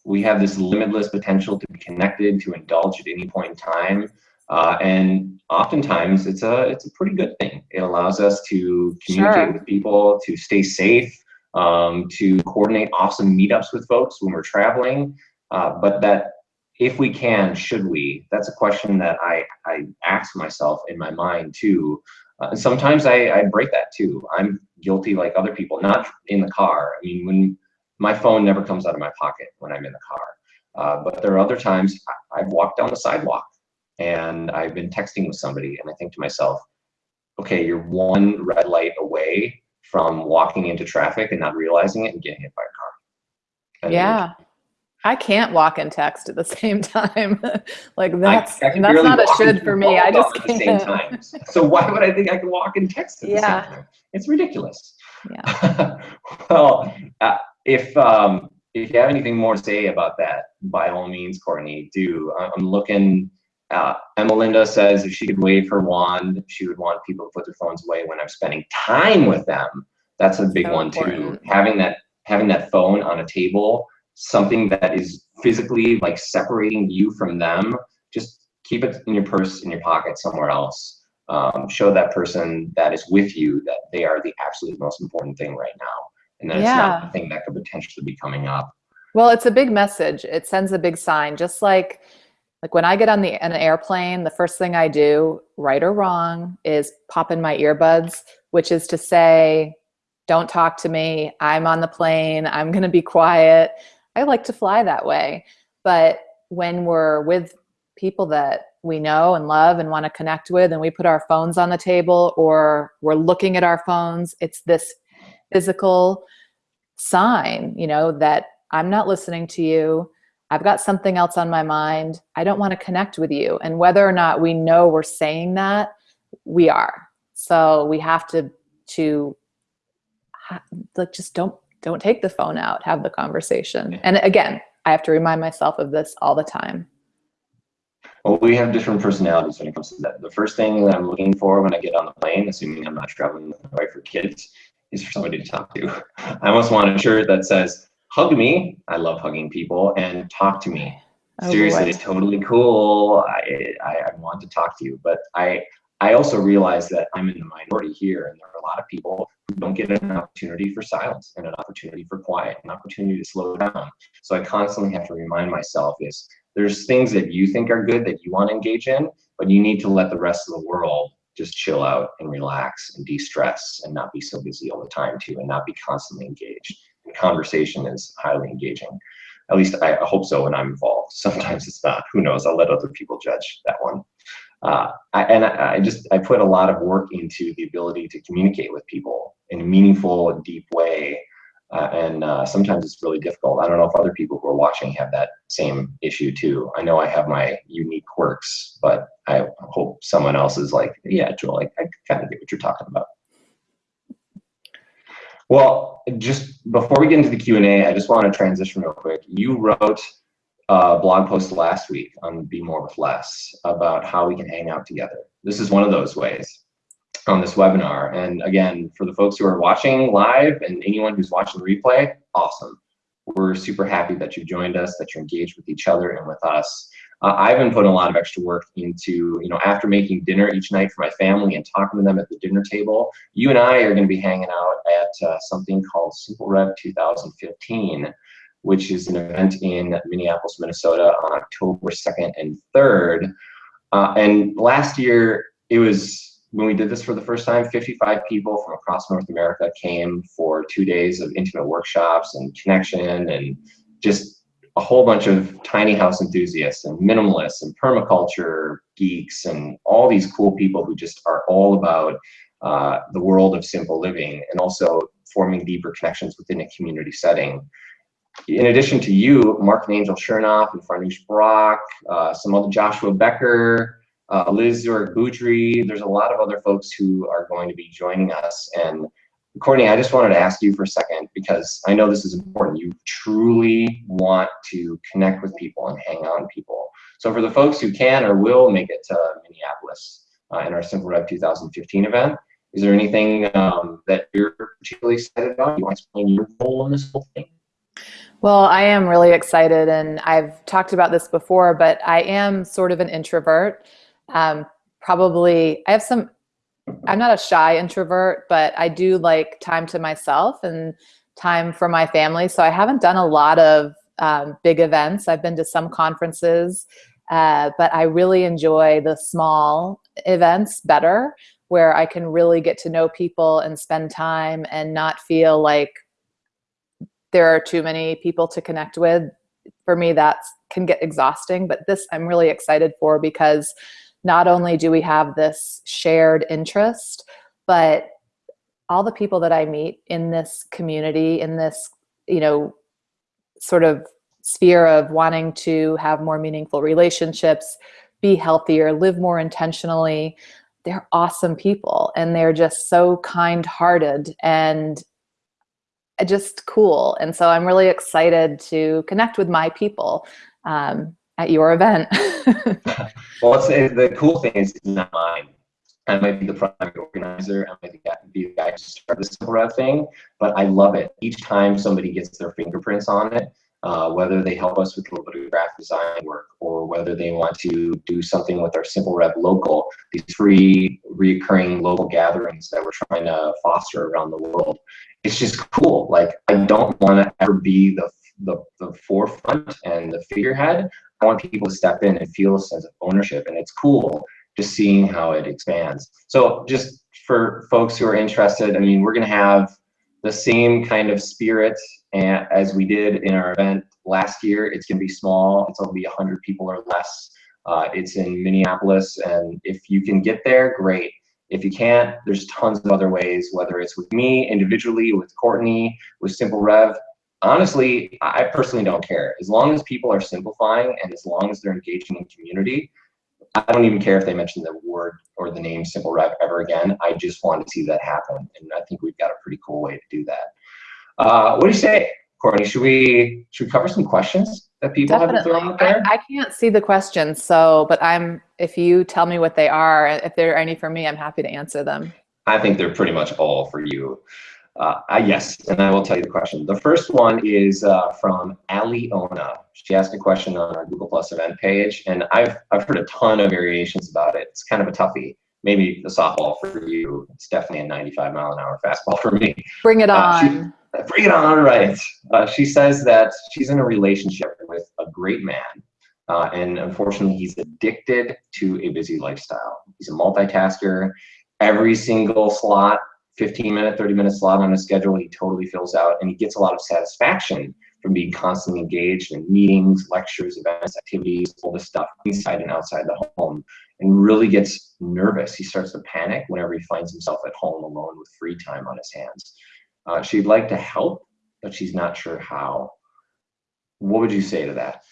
Speaker 2: We have this limitless potential to be connected, to indulge at any point in time, uh, and oftentimes it's a it's a pretty good thing. It allows us to communicate
Speaker 1: Sure.
Speaker 2: with people, to stay safe, um, to coordinate awesome meetups with folks when we're traveling. Uh, but that if we can, should we? That's a question that I I ask myself in my mind too. Uh, and sometimes I, I break that too. I'm guilty like other people, not in the car. I mean, when my phone never comes out of my pocket when I'm in the car. Uh, but there are other times I've walked down the sidewalk and I've been texting with somebody and I think to myself, okay, you're one red light away from walking into traffic and not realizing it and getting hit by a car. And
Speaker 1: Yeah. I can't walk and text at the same time. like
Speaker 2: I-
Speaker 1: that's
Speaker 2: I can
Speaker 1: that's not a should for me. I just
Speaker 2: at the same
Speaker 1: can't.
Speaker 2: time. So why would I think I can walk and text at the
Speaker 1: Yeah.
Speaker 2: same time? It's ridiculous.
Speaker 1: Yeah.
Speaker 2: well, uh, if um, if you have anything more to say about that, by all means, Courtney, do. I- I'm looking. Uh, Emma Linda says if she could wave her wand, she would want people to put their phones away when I'm spending time with them. That's a big
Speaker 1: So
Speaker 2: one too. Having that having that phone on a table, something that is physically like separating you from them. Just keep it in your purse, in your pocket, somewhere else. Um, show that person that is with you that they are the absolute most important thing right now, and that it's not the thing that could potentially be coming up.
Speaker 1: Well, it's a big message. It sends a big sign. Just like like when I get on the an airplane, the first thing I do, right or wrong, is pop in my earbuds, which is to say, don't talk to me. I'm on the plane. I'm going to be quiet. I like to fly that way. But when we're with people that we know and love and want to connect with and we put our phones on the table or we're looking at our phones, it's this physical sign, you know, that I'm not listening to you. I've got something else on my mind. I don't want to connect with you. And whether or not we know we're saying that, we are. So we have to to like just don't don't take the phone out. Have the conversation. And again, I have to remind myself of this all the time.
Speaker 2: Well, we have different personalities when it comes to that. The first thing that I'm looking for when I get on the plane, assuming I'm not traveling with my wife or kids, is for somebody to talk to. I almost want a shirt that says, hug me. I love hugging people and talk to me.
Speaker 1: Oh,
Speaker 2: Seriously, it's totally cool. I, I, I want to talk to you, but I, I also realize that I'm in the minority here and there are a lot of people don't get an opportunity for silence and an opportunity for quiet, an opportunity to slow down. So I constantly have to remind myself is there's things that you think are good that you want to engage in, but you need to let the rest of the world just chill out and relax and de-stress and not be so busy all the time too and not be constantly engaged. And conversation is highly engaging. At least I I hope so when I'm involved. Sometimes it's not. Who knows? I'll let other people judge that one. Uh, I, and I, I just I put a lot of work into the ability to communicate with people in a meaningful, deep way. Uh, and uh, sometimes it's really difficult. I don't know if other people who are watching have that same issue too. I know I have my unique quirks, but I hope someone else is like, yeah, Joel, I, I kind of get what you're talking about. Well, just before we get into the Q&A, I just want to transition real quick. You wrote blog post last week on Be More With Less about how we can hang out together. This is one of those ways on this webinar. And again, for the folks who are watching live and anyone who's watching the replay, awesome. We're super happy that you joined us, that you're engaged with each other and with us. Uh, I've been putting a lot of extra work into, you know, after making dinner each night for my family and talking to them at the dinner table, you and I are going to be hanging out at uh, something called Simple Rev 2015, which is an event in Minneapolis, Minnesota on October 2nd and 3rd. Uh, and last year, it was when we did this for the first time, 55 people from across North America came for two days of intimate workshops and connection and just a whole bunch of tiny house enthusiasts and minimalists and permaculture geeks and all these cool people who just are all about uh, the world of simple living and also forming deeper connections within a community setting. In addition to you, Marc and Angel Chernoff and Farnoosh Brock, uh, some other Joshua Becker, uh, Liz Zurich Boudry, there's a lot of other folks who are going to be joining us. And Courtney, I just wanted to ask you for a second because I know this is important. You truly want to connect with people and hang with people. So for the folks who can or will make it to Minneapolis uh, in our Simple Rev 2015 event, is there anything um, that you're particularly excited about? You want to explain your role in this whole thing?
Speaker 1: Well, I am really excited, and I've talked about this before, but I am sort of an introvert. Um, probably, I have some, I'm not a shy introvert, but I do like time to myself and time for my family. So I haven't done a lot of um, big events. I've been to some conferences, uh, but I really enjoy the small events better where I can really get to know people and spend time and not feel like there are too many people to connect with. For me, that can get exhausting, but this I'm really excited for because not only do we have this shared interest, but all the people that I meet in this community, in this, you know, sort of sphere of wanting to have more meaningful relationships, be healthier, live more intentionally, they're awesome people and they're just so kind-hearted and just cool. And so I'm really excited to connect with my people um, at your event.
Speaker 2: well, the cool thing is it's not mine. I might be the primary organizer, I might be the guy to start this thing, but I love it. Each time somebody gets their fingerprints on it, uh, whether they help us with a little bit of graphic design work or whether they want to do something with our Simple Rev local, these free recurring local gatherings that we're trying to foster around the world. It's just cool. Like I don't want to ever be the, the, the forefront and the figurehead. I want people to step in and feel a sense of ownership and it's cool just seeing how it expands. So just for folks who are interested, I mean, we're gonna have the same kind of spirit as we did in our event last year. It's going to be small. It's only 100 people or less. Uh, it's in Minneapolis, and if you can get there, great. If you can't, there's tons of other ways, whether it's with me individually, with Courtney, with Simple Rev. Honestly, I personally don't care. As long as people are simplifying and as long as they're engaging in community, I don't even care if they mention the word or the name Simple Rev ever again. I just want to see that happen. And I think we've got a pretty cool way to do that. Uh, what do you say, Courtney? Should we should we cover some questions that people
Speaker 1: Definitely.
Speaker 2: have thrown out there?
Speaker 1: I, I can't see the questions, so but I'm if you tell me what they are, if there are any for me, I'm happy to answer them.
Speaker 2: I think they're pretty much all for you. Uh, uh, yes, and I will tell you the question. The first one is uh, from Aliona. She asked a question on our Google Plus event page, and I've, I've heard a ton of variations about it. It's kind of a toughie. Maybe the softball for you. It's definitely a 95 mile an hour fastball for me.
Speaker 1: Bring it on.
Speaker 2: Uh, bring it on, right. Uh, she says that she's in a relationship with a great man, uh, and unfortunately, he's addicted to a busy lifestyle. He's a multitasker. Every single slot 15 minute, 30 minute slot on his schedule, he totally fills out and he gets a lot of satisfaction from being constantly engaged in meetings, lectures, events, activities, all this stuff inside and outside the home and really gets nervous. He starts to panic whenever he finds himself at home alone with free time on his hands. Uh, she'd like to help, but she's not sure how. What would you say to that?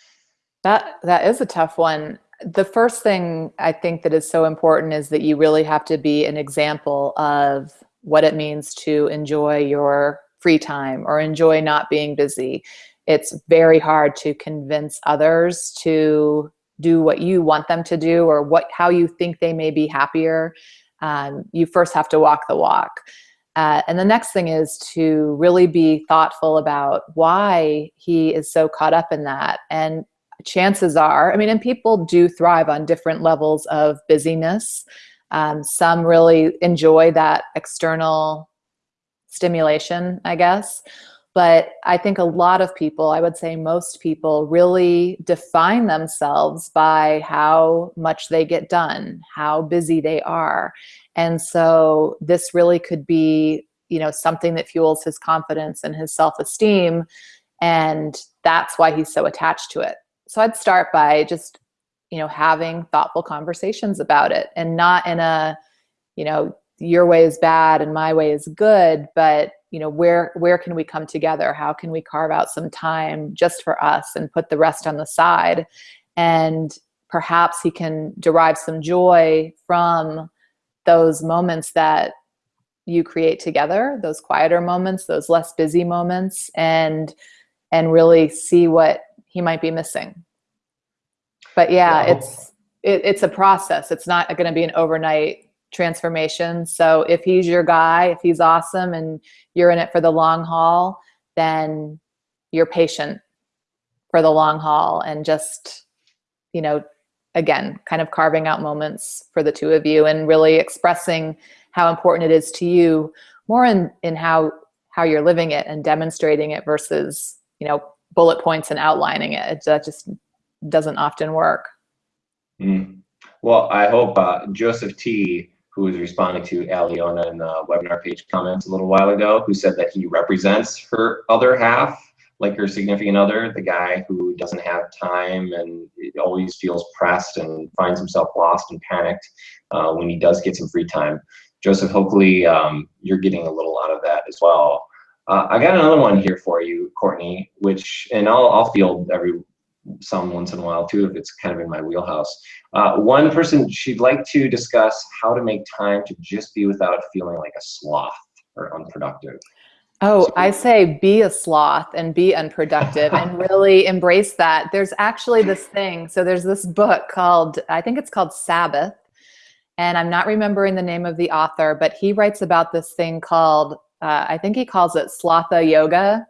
Speaker 1: That that is a tough one. The first thing I think that is so important is that you really have to be an example of what it means to enjoy your free time or enjoy not being busy. It's very hard to convince others to do what you want them to do or what how you think they may be happier. Um, you first have to walk the walk. Uh, and the next thing is to really be thoughtful about why he is so caught up in that. And chances are, I mean, and people do thrive on different levels of busyness. Um, some really enjoy that external stimulation, I guess. But I think a lot of people, I would say most people, really define themselves by how much they get done, how busy they are. And so this really could be, you know, something that fuels his confidence and his self-esteem. And that's why he's so attached to it. So I'd start by just you know, having thoughtful conversations about it and not in a, you know, your way is bad and my way is good, but you know, where, where can we come together? How can we carve out some time just for us and put the rest on the side? And perhaps he can derive some joy from those moments that you create together, those quieter moments, those less busy moments, and and really see what he might be missing. But yeah, wow. it's it, it's a process. It's not going to be an overnight transformation. So if he's your guy, if he's awesome and you're in it for the long haul, then you're patient for the long haul and just, you know, again, kind of carving out moments for the two of you and really expressing how important it is to you more in, in how, how you're living it and demonstrating it versus, you know, bullet points and outlining it. that just doesn't often work.
Speaker 2: Mm. Well, I hope uh, Joseph T, who was responding to Aliona in the webinar page comments a little while ago, who said that he represents her other half, like your significant other, the guy who doesn't have time and always feels pressed and finds himself lost and panicked uh, when he does get some free time. Joseph, hopefully um, you're getting a little out of that as well. Uh, I got another one here for you, Courtney, which, and I'll, I'll field every some once in a while too, if it's kind of in my wheelhouse. Uh, one person, she'd like to discuss how to make time to just be without feeling like a sloth or unproductive.
Speaker 1: Oh, so, I say be a sloth and be unproductive and really embrace that. There's actually this thing. So there's this book called, I think it's called Sabbath. And I'm not remembering the name of the author, but he writes about this thing called, uh, I think he calls it Slotha Yoga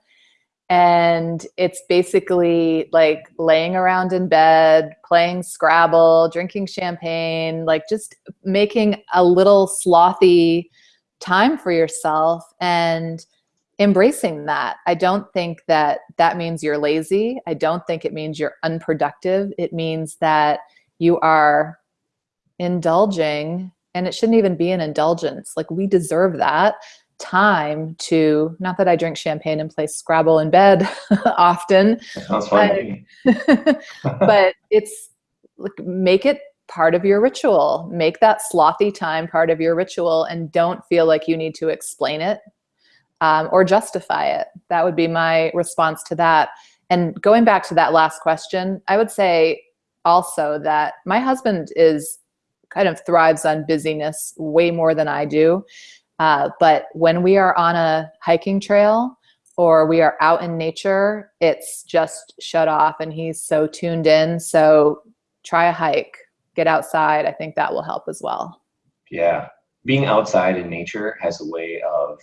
Speaker 1: and it's basically like laying around in bed, playing Scrabble, drinking champagne, like just making a little slothy time for yourself and embracing that. I don't think that that means you're lazy. I don't think it means you're unproductive. It means that you are indulging and it shouldn't even be an indulgence. Like we deserve that time to, not that I drink champagne and play Scrabble in bed often, but, but it's like, make it part of your ritual. Make that slothy time part of your ritual and don't feel like you need to explain it um, or justify it. That would be my response to that. And going back to that last question, I would say also that my husband is kind of thrives on busyness way more than I do. Uh, but when we are on a hiking trail or we are out in nature, it's just shut off and he's so tuned in. So try a hike, get outside. I think that will help as well.
Speaker 2: Yeah. Being outside in nature has a way of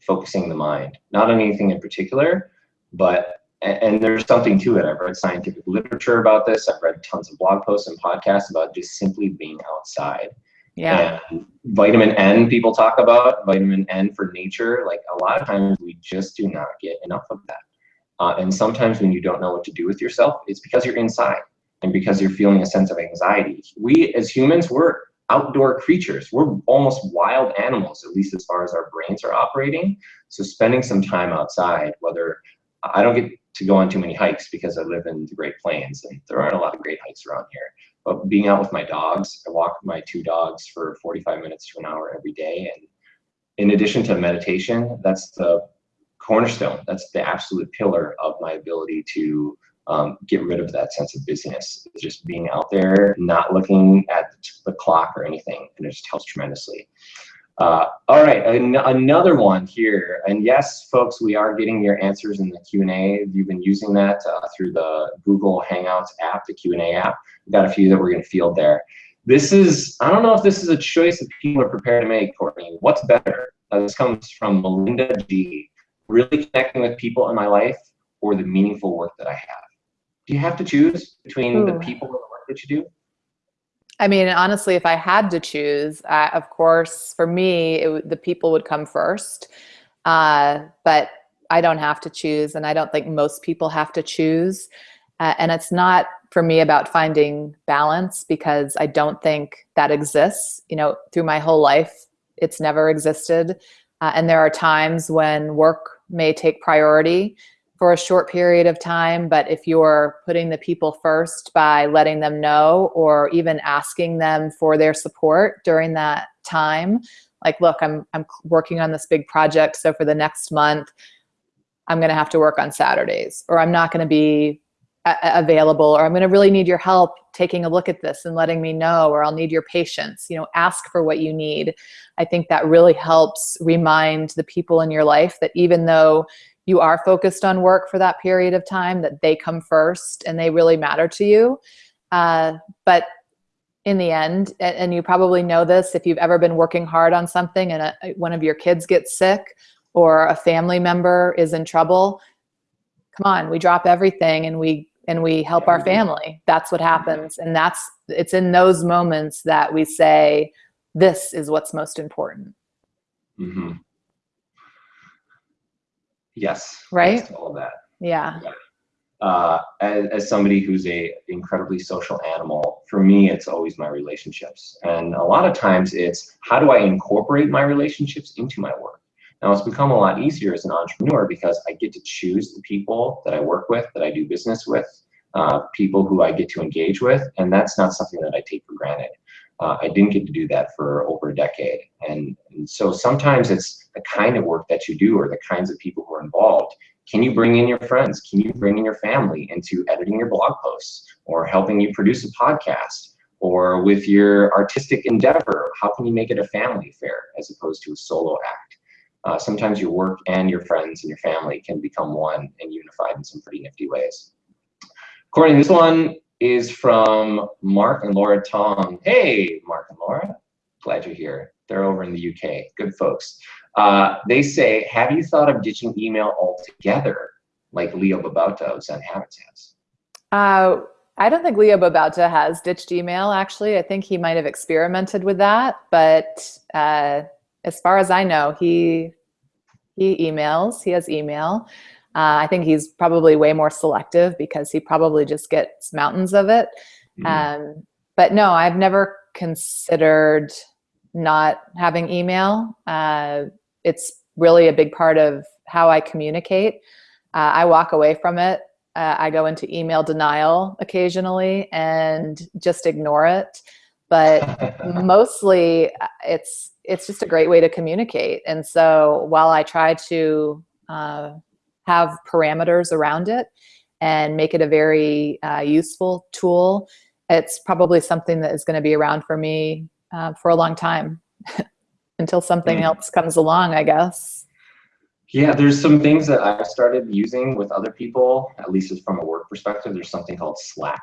Speaker 2: focusing the mind, not on anything in particular, but and there's something to it. I've read scientific literature about this. I've read tons of blog posts and podcasts about just simply being outside.
Speaker 1: Yeah.
Speaker 2: And vitamin N people talk about, vitamin N for nature, like a lot of times we just do not get enough of that. Uh, and sometimes when you don't know what to do with yourself, it's because you're inside and because you're feeling a sense of anxiety. We as humans, we're outdoor creatures. We're almost wild animals, at least as far as our brains are operating. So spending some time outside, whether I don't get to go on too many hikes because I live in the Great Plains and there aren't a lot of great hikes around here. But being out with my dogs, I walk my two dogs for 45 minutes to an hour every day. And in addition to meditation, that's the cornerstone. That's the absolute pillar of my ability to um, get rid of that sense of busyness. Just being out there, not looking at the clock or anything, and it just helps tremendously. Uh, all right, an another one here. And yes, folks, we are getting your answers in the Q&A. You've been using that uh, through the Google Hangouts app, the Q&A app. We've got a few that we're going to field there. This is, I don't know if this is a choice that people are prepared to make, Courtney. What's better? Uh, this comes from Melinda G. Really connecting with people in my life or the meaningful work that I have? Do you have to choose between Ooh. the people and the work that you do?
Speaker 1: I mean, honestly, if I had to choose, uh, of course, for me, it, the people would come first. Uh, but I don't have to choose, and I don't think most people have to choose. Uh, and it's not for me about finding balance because I don't think that exists. You know, through my whole life, it's never existed. Uh, and there are times when work may take priority for a short period of time, but if you're putting the people first by letting them know or even asking them for their support during that time, like, look, I'm, I'm working on this big project. So for the next month, I'm to have to work on Saturdays or I'm not to be available or I'm to really need your help taking a look at this and letting me know or I'll need your patience you know ask for what you need I think that really helps remind the people in your life that even though you are focused on work for that period of time that they come first and they really matter to you uh, but in the end and, and, you probably know this if you've ever been working hard on something and a, one of your kids gets sick or a family member is in trouble come on we drop everything and we and we help our family. That's what happens. And that's, it's in those moments that we say, this is what's most important.
Speaker 2: Mm -hmm. Yes.
Speaker 1: Right.
Speaker 2: Yes all of that.
Speaker 1: Yeah.
Speaker 2: yeah. Uh, as, as somebody who's a incredibly social animal, for me, it's always my relationships. And a lot of times it's how do I incorporate my relationships into my work? Now it's become a lot easier as an entrepreneur because I get to choose the people that I work with, that I do business with, uh, people who I get to engage with, and that's not something that I take for granted. Uh, I didn't get to do that for over a decade. And, and, so sometimes it's the kind of work that you do or the kinds of people who are involved. Can you bring in your friends? Can you bring in your family into editing your blog posts or helping you produce a podcast? Or with your artistic endeavor, how can you make it a family affair as opposed to a solo act? uh, sometimes your work and your friends and your family can become one and unified in some pretty nifty ways. According to this one is from Mark and Laura Tong. Hey, Mark and Laura, glad you're here. They're over in the UK, good folks. Uh, they say, have you thought of ditching email altogether like Leo Babauta of Zen Habits has?
Speaker 1: Uh, I don't think Leo Babauta has ditched email, actually. I think he might have experimented with that, but uh, as far as I know, he he emails. He has email. Uh, I think he's probably way more selective because he probably just gets mountains of it. Mm. Um, but no, I've never considered not having email. Uh, it's really a big part of how I communicate. Uh, I walk away from it. Uh, I go into email denial occasionally and just ignore it. But mostly uh, it's it's just a great way to communicate. And so while I try to uh, have parameters around it and make it a very uh, useful tool, it's probably something that is going to be around for me uh, for a long time until something else comes along, I guess.
Speaker 2: Yeah, there's some things that I've started using with other people, at least from a work perspective. There's something called Slack.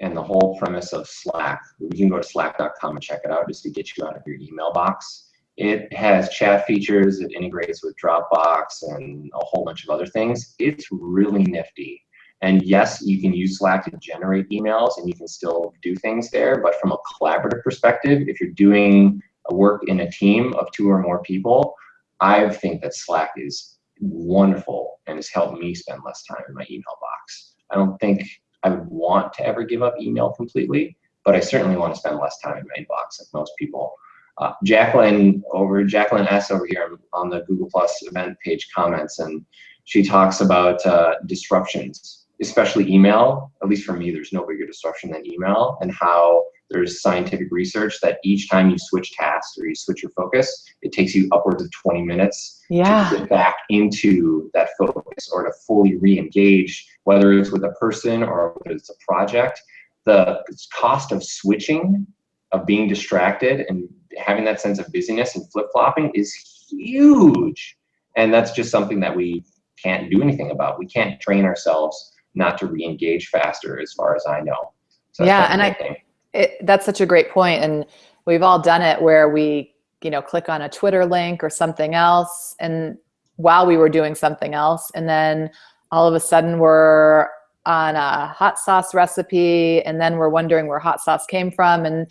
Speaker 2: And the whole premise of Slack, you can go to slack.com and check it out just to get you out of your email box. It has chat features, it integrates with Dropbox and a whole bunch of other things. It's really nifty. And yes, you can use Slack to generate emails and you can still do things there. But from a collaborative perspective, if you're doing a work in a team of two or more people, I think that Slack is wonderful and has helped me spend less time in my email box. I don't think I would want to ever give up email completely, but I certainly want to spend less time in my inbox like most people. Uh, Jacqueline over Jacqueline S over here on the Google Plus event page comments, and she talks about uh, disruptions, especially email. At least for me, there's no bigger disruption than email, and how there's scientific research that each time you switch tasks or you switch your focus, it takes you upwards of 20 minutes
Speaker 1: yeah.
Speaker 2: to get back into that focus or to fully re-engage, whether it's with a person or whether it's a project. The cost of switching, of being distracted and having that sense of busyness and flip-flopping is huge. And that's just something that we can't do anything about. We can't train ourselves not to re-engage faster as far as I know.
Speaker 1: So yeah, and I, it, that's such a great point. And we've all done it where we, you know, click on a Twitter link or something else. And while we were doing something else, and then all of a sudden we're on a hot sauce recipe and then we're wondering where hot sauce came from. And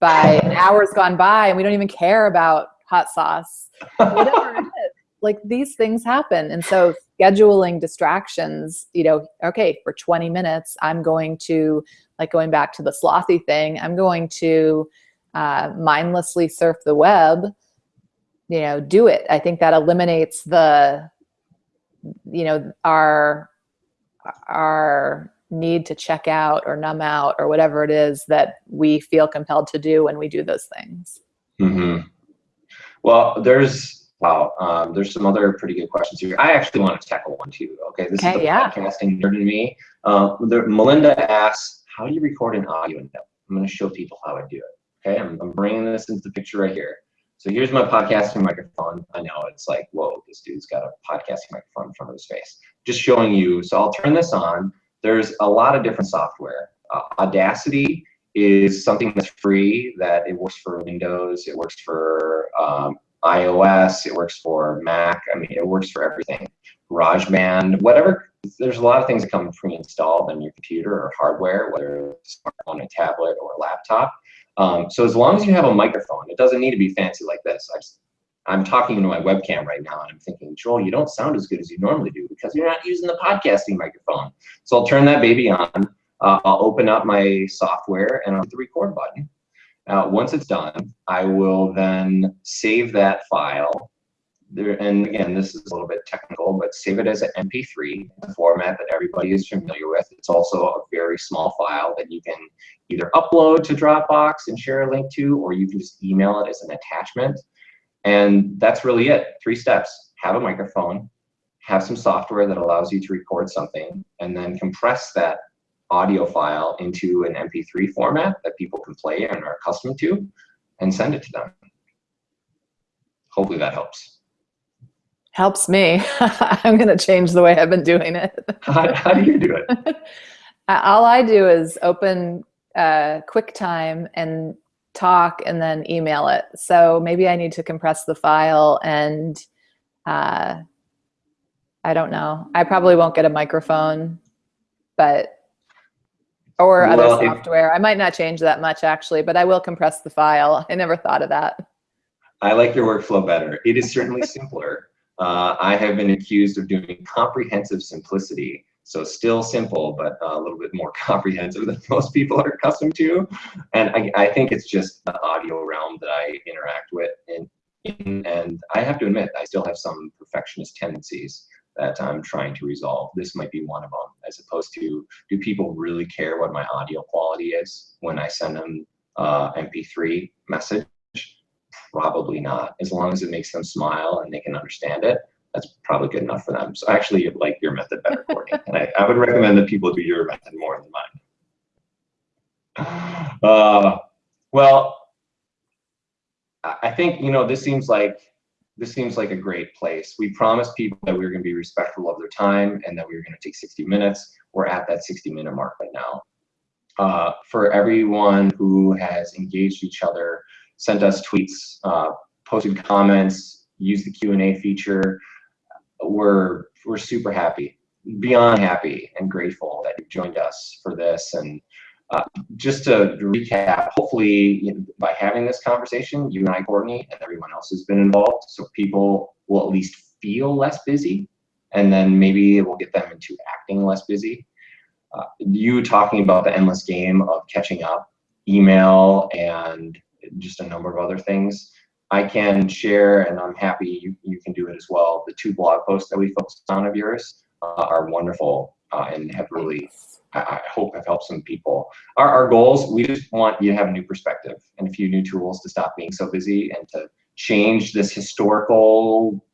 Speaker 1: by hours gone by and we don't even care about hot sauce, whatever it is. Like these things happen. And so scheduling distractions, you know, okay, for 20 minutes, I'm going to like going back to the slothy thing, I'm going to uh, mindlessly surf the web, you know, do it. I think that eliminates the, you know, our, our need to check out or numb out or whatever it is that we feel compelled to do when we do those things.
Speaker 2: Mm -hmm. Well, there's wow, um, there's some other pretty good questions here. I actually want to tackle one too. Okay, this
Speaker 1: okay,
Speaker 2: is the
Speaker 1: yeah.
Speaker 2: podcasting nerd in me. Uh, the, Melinda asks, "How do you record an audio in I'm going to show people how I do it. Okay, I'm, I'm bringing this into the picture right here. So here's my podcasting microphone. I know it's like, whoa, this dude's got a podcasting microphone in front of his face. Just showing you. So I'll turn this on. There's a lot of different software. Uh, Audacity is something that's free that it works for Windows, it works for um, iOS, it works for Mac. I mean, it works for everything. GarageBand, whatever. There's a lot of things that come pre-installed on your computer or hardware, whether it's on a tablet or a laptop. Um, so as long as you have a microphone, it doesn't need to be fancy like this. I just, I'm talking into my webcam right now and I'm thinking, Joel, you don't sound as good as you normally do because you're not using the podcasting microphone. So I'll turn that baby on. Uh, I'll open up my software and I'll hit the record button. Uh, once it's done, I will then save that file there, and again, this is a little bit technical, but save it as an MP3, the format that everybody is familiar with. It's also a very small file that you can either upload to Dropbox and share a link to, or you can just email it as an attachment. And that's really it. Three steps. Have a microphone, have some software that allows you to record something, and then compress that audio file into an MP3 format that people can play and are accustomed to, and send it to them. Hopefully that helps
Speaker 1: helps me. I'm going to change the way I've been doing it.
Speaker 2: how, how do you do it?
Speaker 1: All I do is open uh, QuickTime and talk and then email it. So maybe I need to compress the file and uh, I don't know. I probably won't get a microphone, but or well, other software. If, I might not change that much actually, but I will compress the file. I never thought of that.
Speaker 2: I like your workflow better. It is certainly simpler. Uh, I have been accused of doing comprehensive simplicity. So still simple, but a little bit more comprehensive than most people are accustomed to. And I, I think it's just the audio realm that I interact with. And, and I have to admit, I still have some perfectionist tendencies that I'm trying to resolve. This might be one of them, as opposed to, do people really care what my audio quality is when I send them uh, MP3 message? Probably not. As long as it makes them smile and they can understand it, that's probably good enough for them. So I actually like your method better, Courtney. and I, I would recommend that people do your method more than mine. Uh, well, I think, you know, this seems like this seems like a great place. We promised people that we were going to be respectful of their time and that we were going to take 60 minutes. We're at that 60 minute mark right now. Uh, for everyone who has engaged each other sent us tweets, uh, posted comments, used the Q&A feature. We're, we're super happy, beyond happy and grateful that you've joined us for this. And uh, just to recap, hopefully you know, by having this conversation, you and I, Courtney, and everyone else has been involved, so people will at least feel less busy, and then maybe it will get them into acting less busy. Uh, you talking about the endless game of catching up, email and just a number of other things. I can share, and I'm happy you, you can do it as well. The two blog posts that we focused on of yours uh, are wonderful uh, and have really, I, I, hope have helped some people. Our, our goals, we just want you to have a new perspective and a few new tools to stop being so busy and to change this historical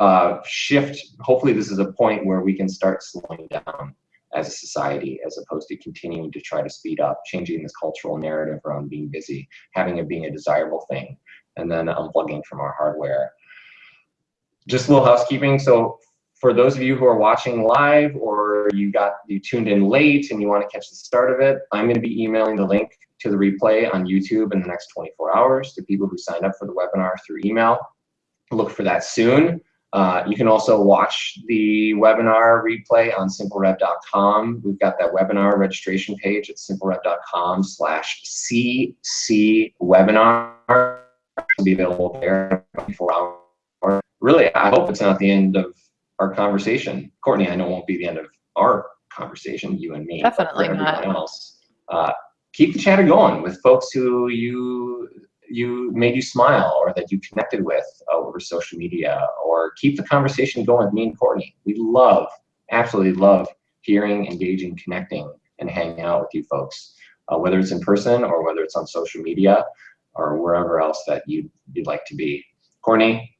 Speaker 2: uh, shift. Hopefully this is a point where we can start slowing down as a society as opposed to continuing to try to speed up, changing this cultural narrative around being busy, having it being a desirable thing, and then unplugging from our hardware. Just a little housekeeping. So for those of you who are watching live or you got you tuned in late and you want to catch the start of it, I'm going to be emailing the link to the replay on YouTube in the next 24 hours to people who signed up for the webinar through email. Look for that soon. Uh, you can also watch the webinar replay on simplerev.com. We've got that webinar registration page at simplerev.com slash CC webinar. Be available there 24 hours. Really, I hope it's not the end of our conversation. Courtney, I know it won't be the end of our conversation, you and me.
Speaker 1: Definitely not.
Speaker 2: Else. Uh, keep the chatter going with folks who you you made you smile or that you connected with over social media or keep the conversation going with me and Courtney. We love, absolutely love hearing, engaging, connecting, and hanging out with you folks, uh, whether it's in person or whether it's on social media or wherever else that you'd, you'd like to be. Courtney?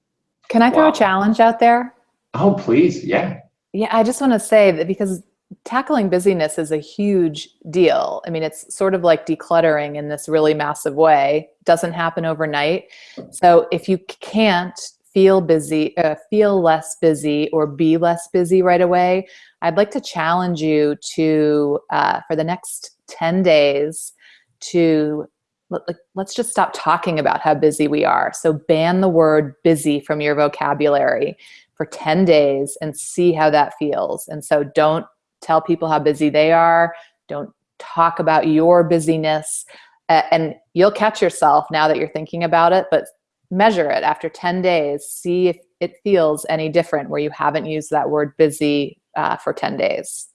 Speaker 1: Can I throw
Speaker 2: Wow.
Speaker 1: a challenge out there?
Speaker 2: Oh, please, yeah.
Speaker 1: Yeah, I just want to say that because tackling busyness is a huge deal. I mean, it's sort of like decluttering in this really massive way. Doesn't happen overnight. So if you can't feel busy, uh, feel less busy, or be less busy right away, I'd like to challenge you to uh, for the next ten days to let- like, let's just stop talking about how busy we are. So ban the word busy from your vocabulary for 10 days and see how that feels. And so don't tell people how busy they are. Don't talk about your busyness. Uh, and you'll catch yourself now that you're thinking about it, but measure it after 10 days. See if it feels any different where you haven't used that word busy uh, for 10 days.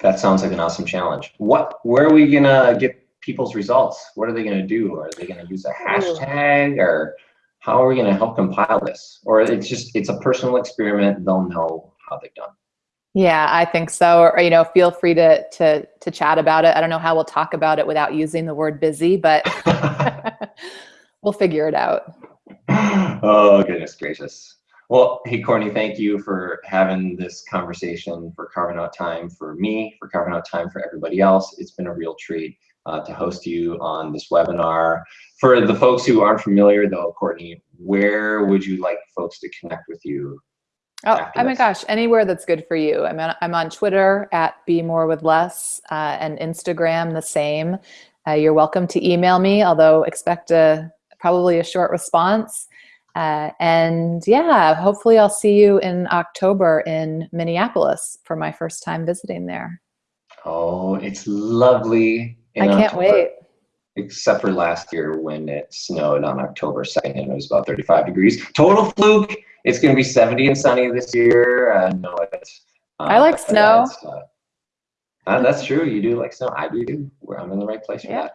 Speaker 2: That sounds like an awesome challenge. What, where are we gonna get people's results? What are they gonna do? Are they gonna use a hmm. hashtag or how are we gonna help compile this? Or it's just, it's a personal experiment, they'll know how they've done.
Speaker 1: Yeah, I think so. Or, you know, feel free to, to, to chat about it. I don't know how we'll talk about it without using the word busy, but we'll figure it out.
Speaker 2: oh goodness gracious well hey courtney thank you for having this conversation for carving out time for me for carving out time for everybody else it's been a real treat uh, to host you on this webinar for the folks who aren't familiar though courtney where would you like folks to connect with you
Speaker 1: Oh, oh my gosh, anywhere that's good for you. I'm on, I'm on Twitter at Be More With Less uh, and Instagram the same. Uh, you're welcome to email me, although expect a probably a short response. Uh, and yeah, hopefully I'll see you in October in Minneapolis for my first time visiting there.
Speaker 2: oh it's lovely
Speaker 1: I can't
Speaker 2: October,
Speaker 1: wait.
Speaker 2: except for last year when it snowed on october 2nd and it was about 35 degrees. Total fluke it's going to be 70 and sunny this year. Uh, no it's uh,
Speaker 1: I like snow.
Speaker 2: uh, uh, that's true. You do like snow. I do too. Where i'm in the right place for
Speaker 1: Yeah.
Speaker 2: that.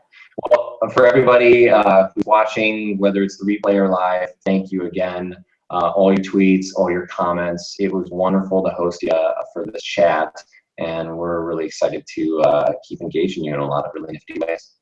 Speaker 2: Well for everybody uh, who's watching whether it's the replay or live thank you again. Uh, all your tweets all your comments. It was wonderful to host you uh, for this chat and we're really excited to uh, keep engaging you in a lot of really nifty ways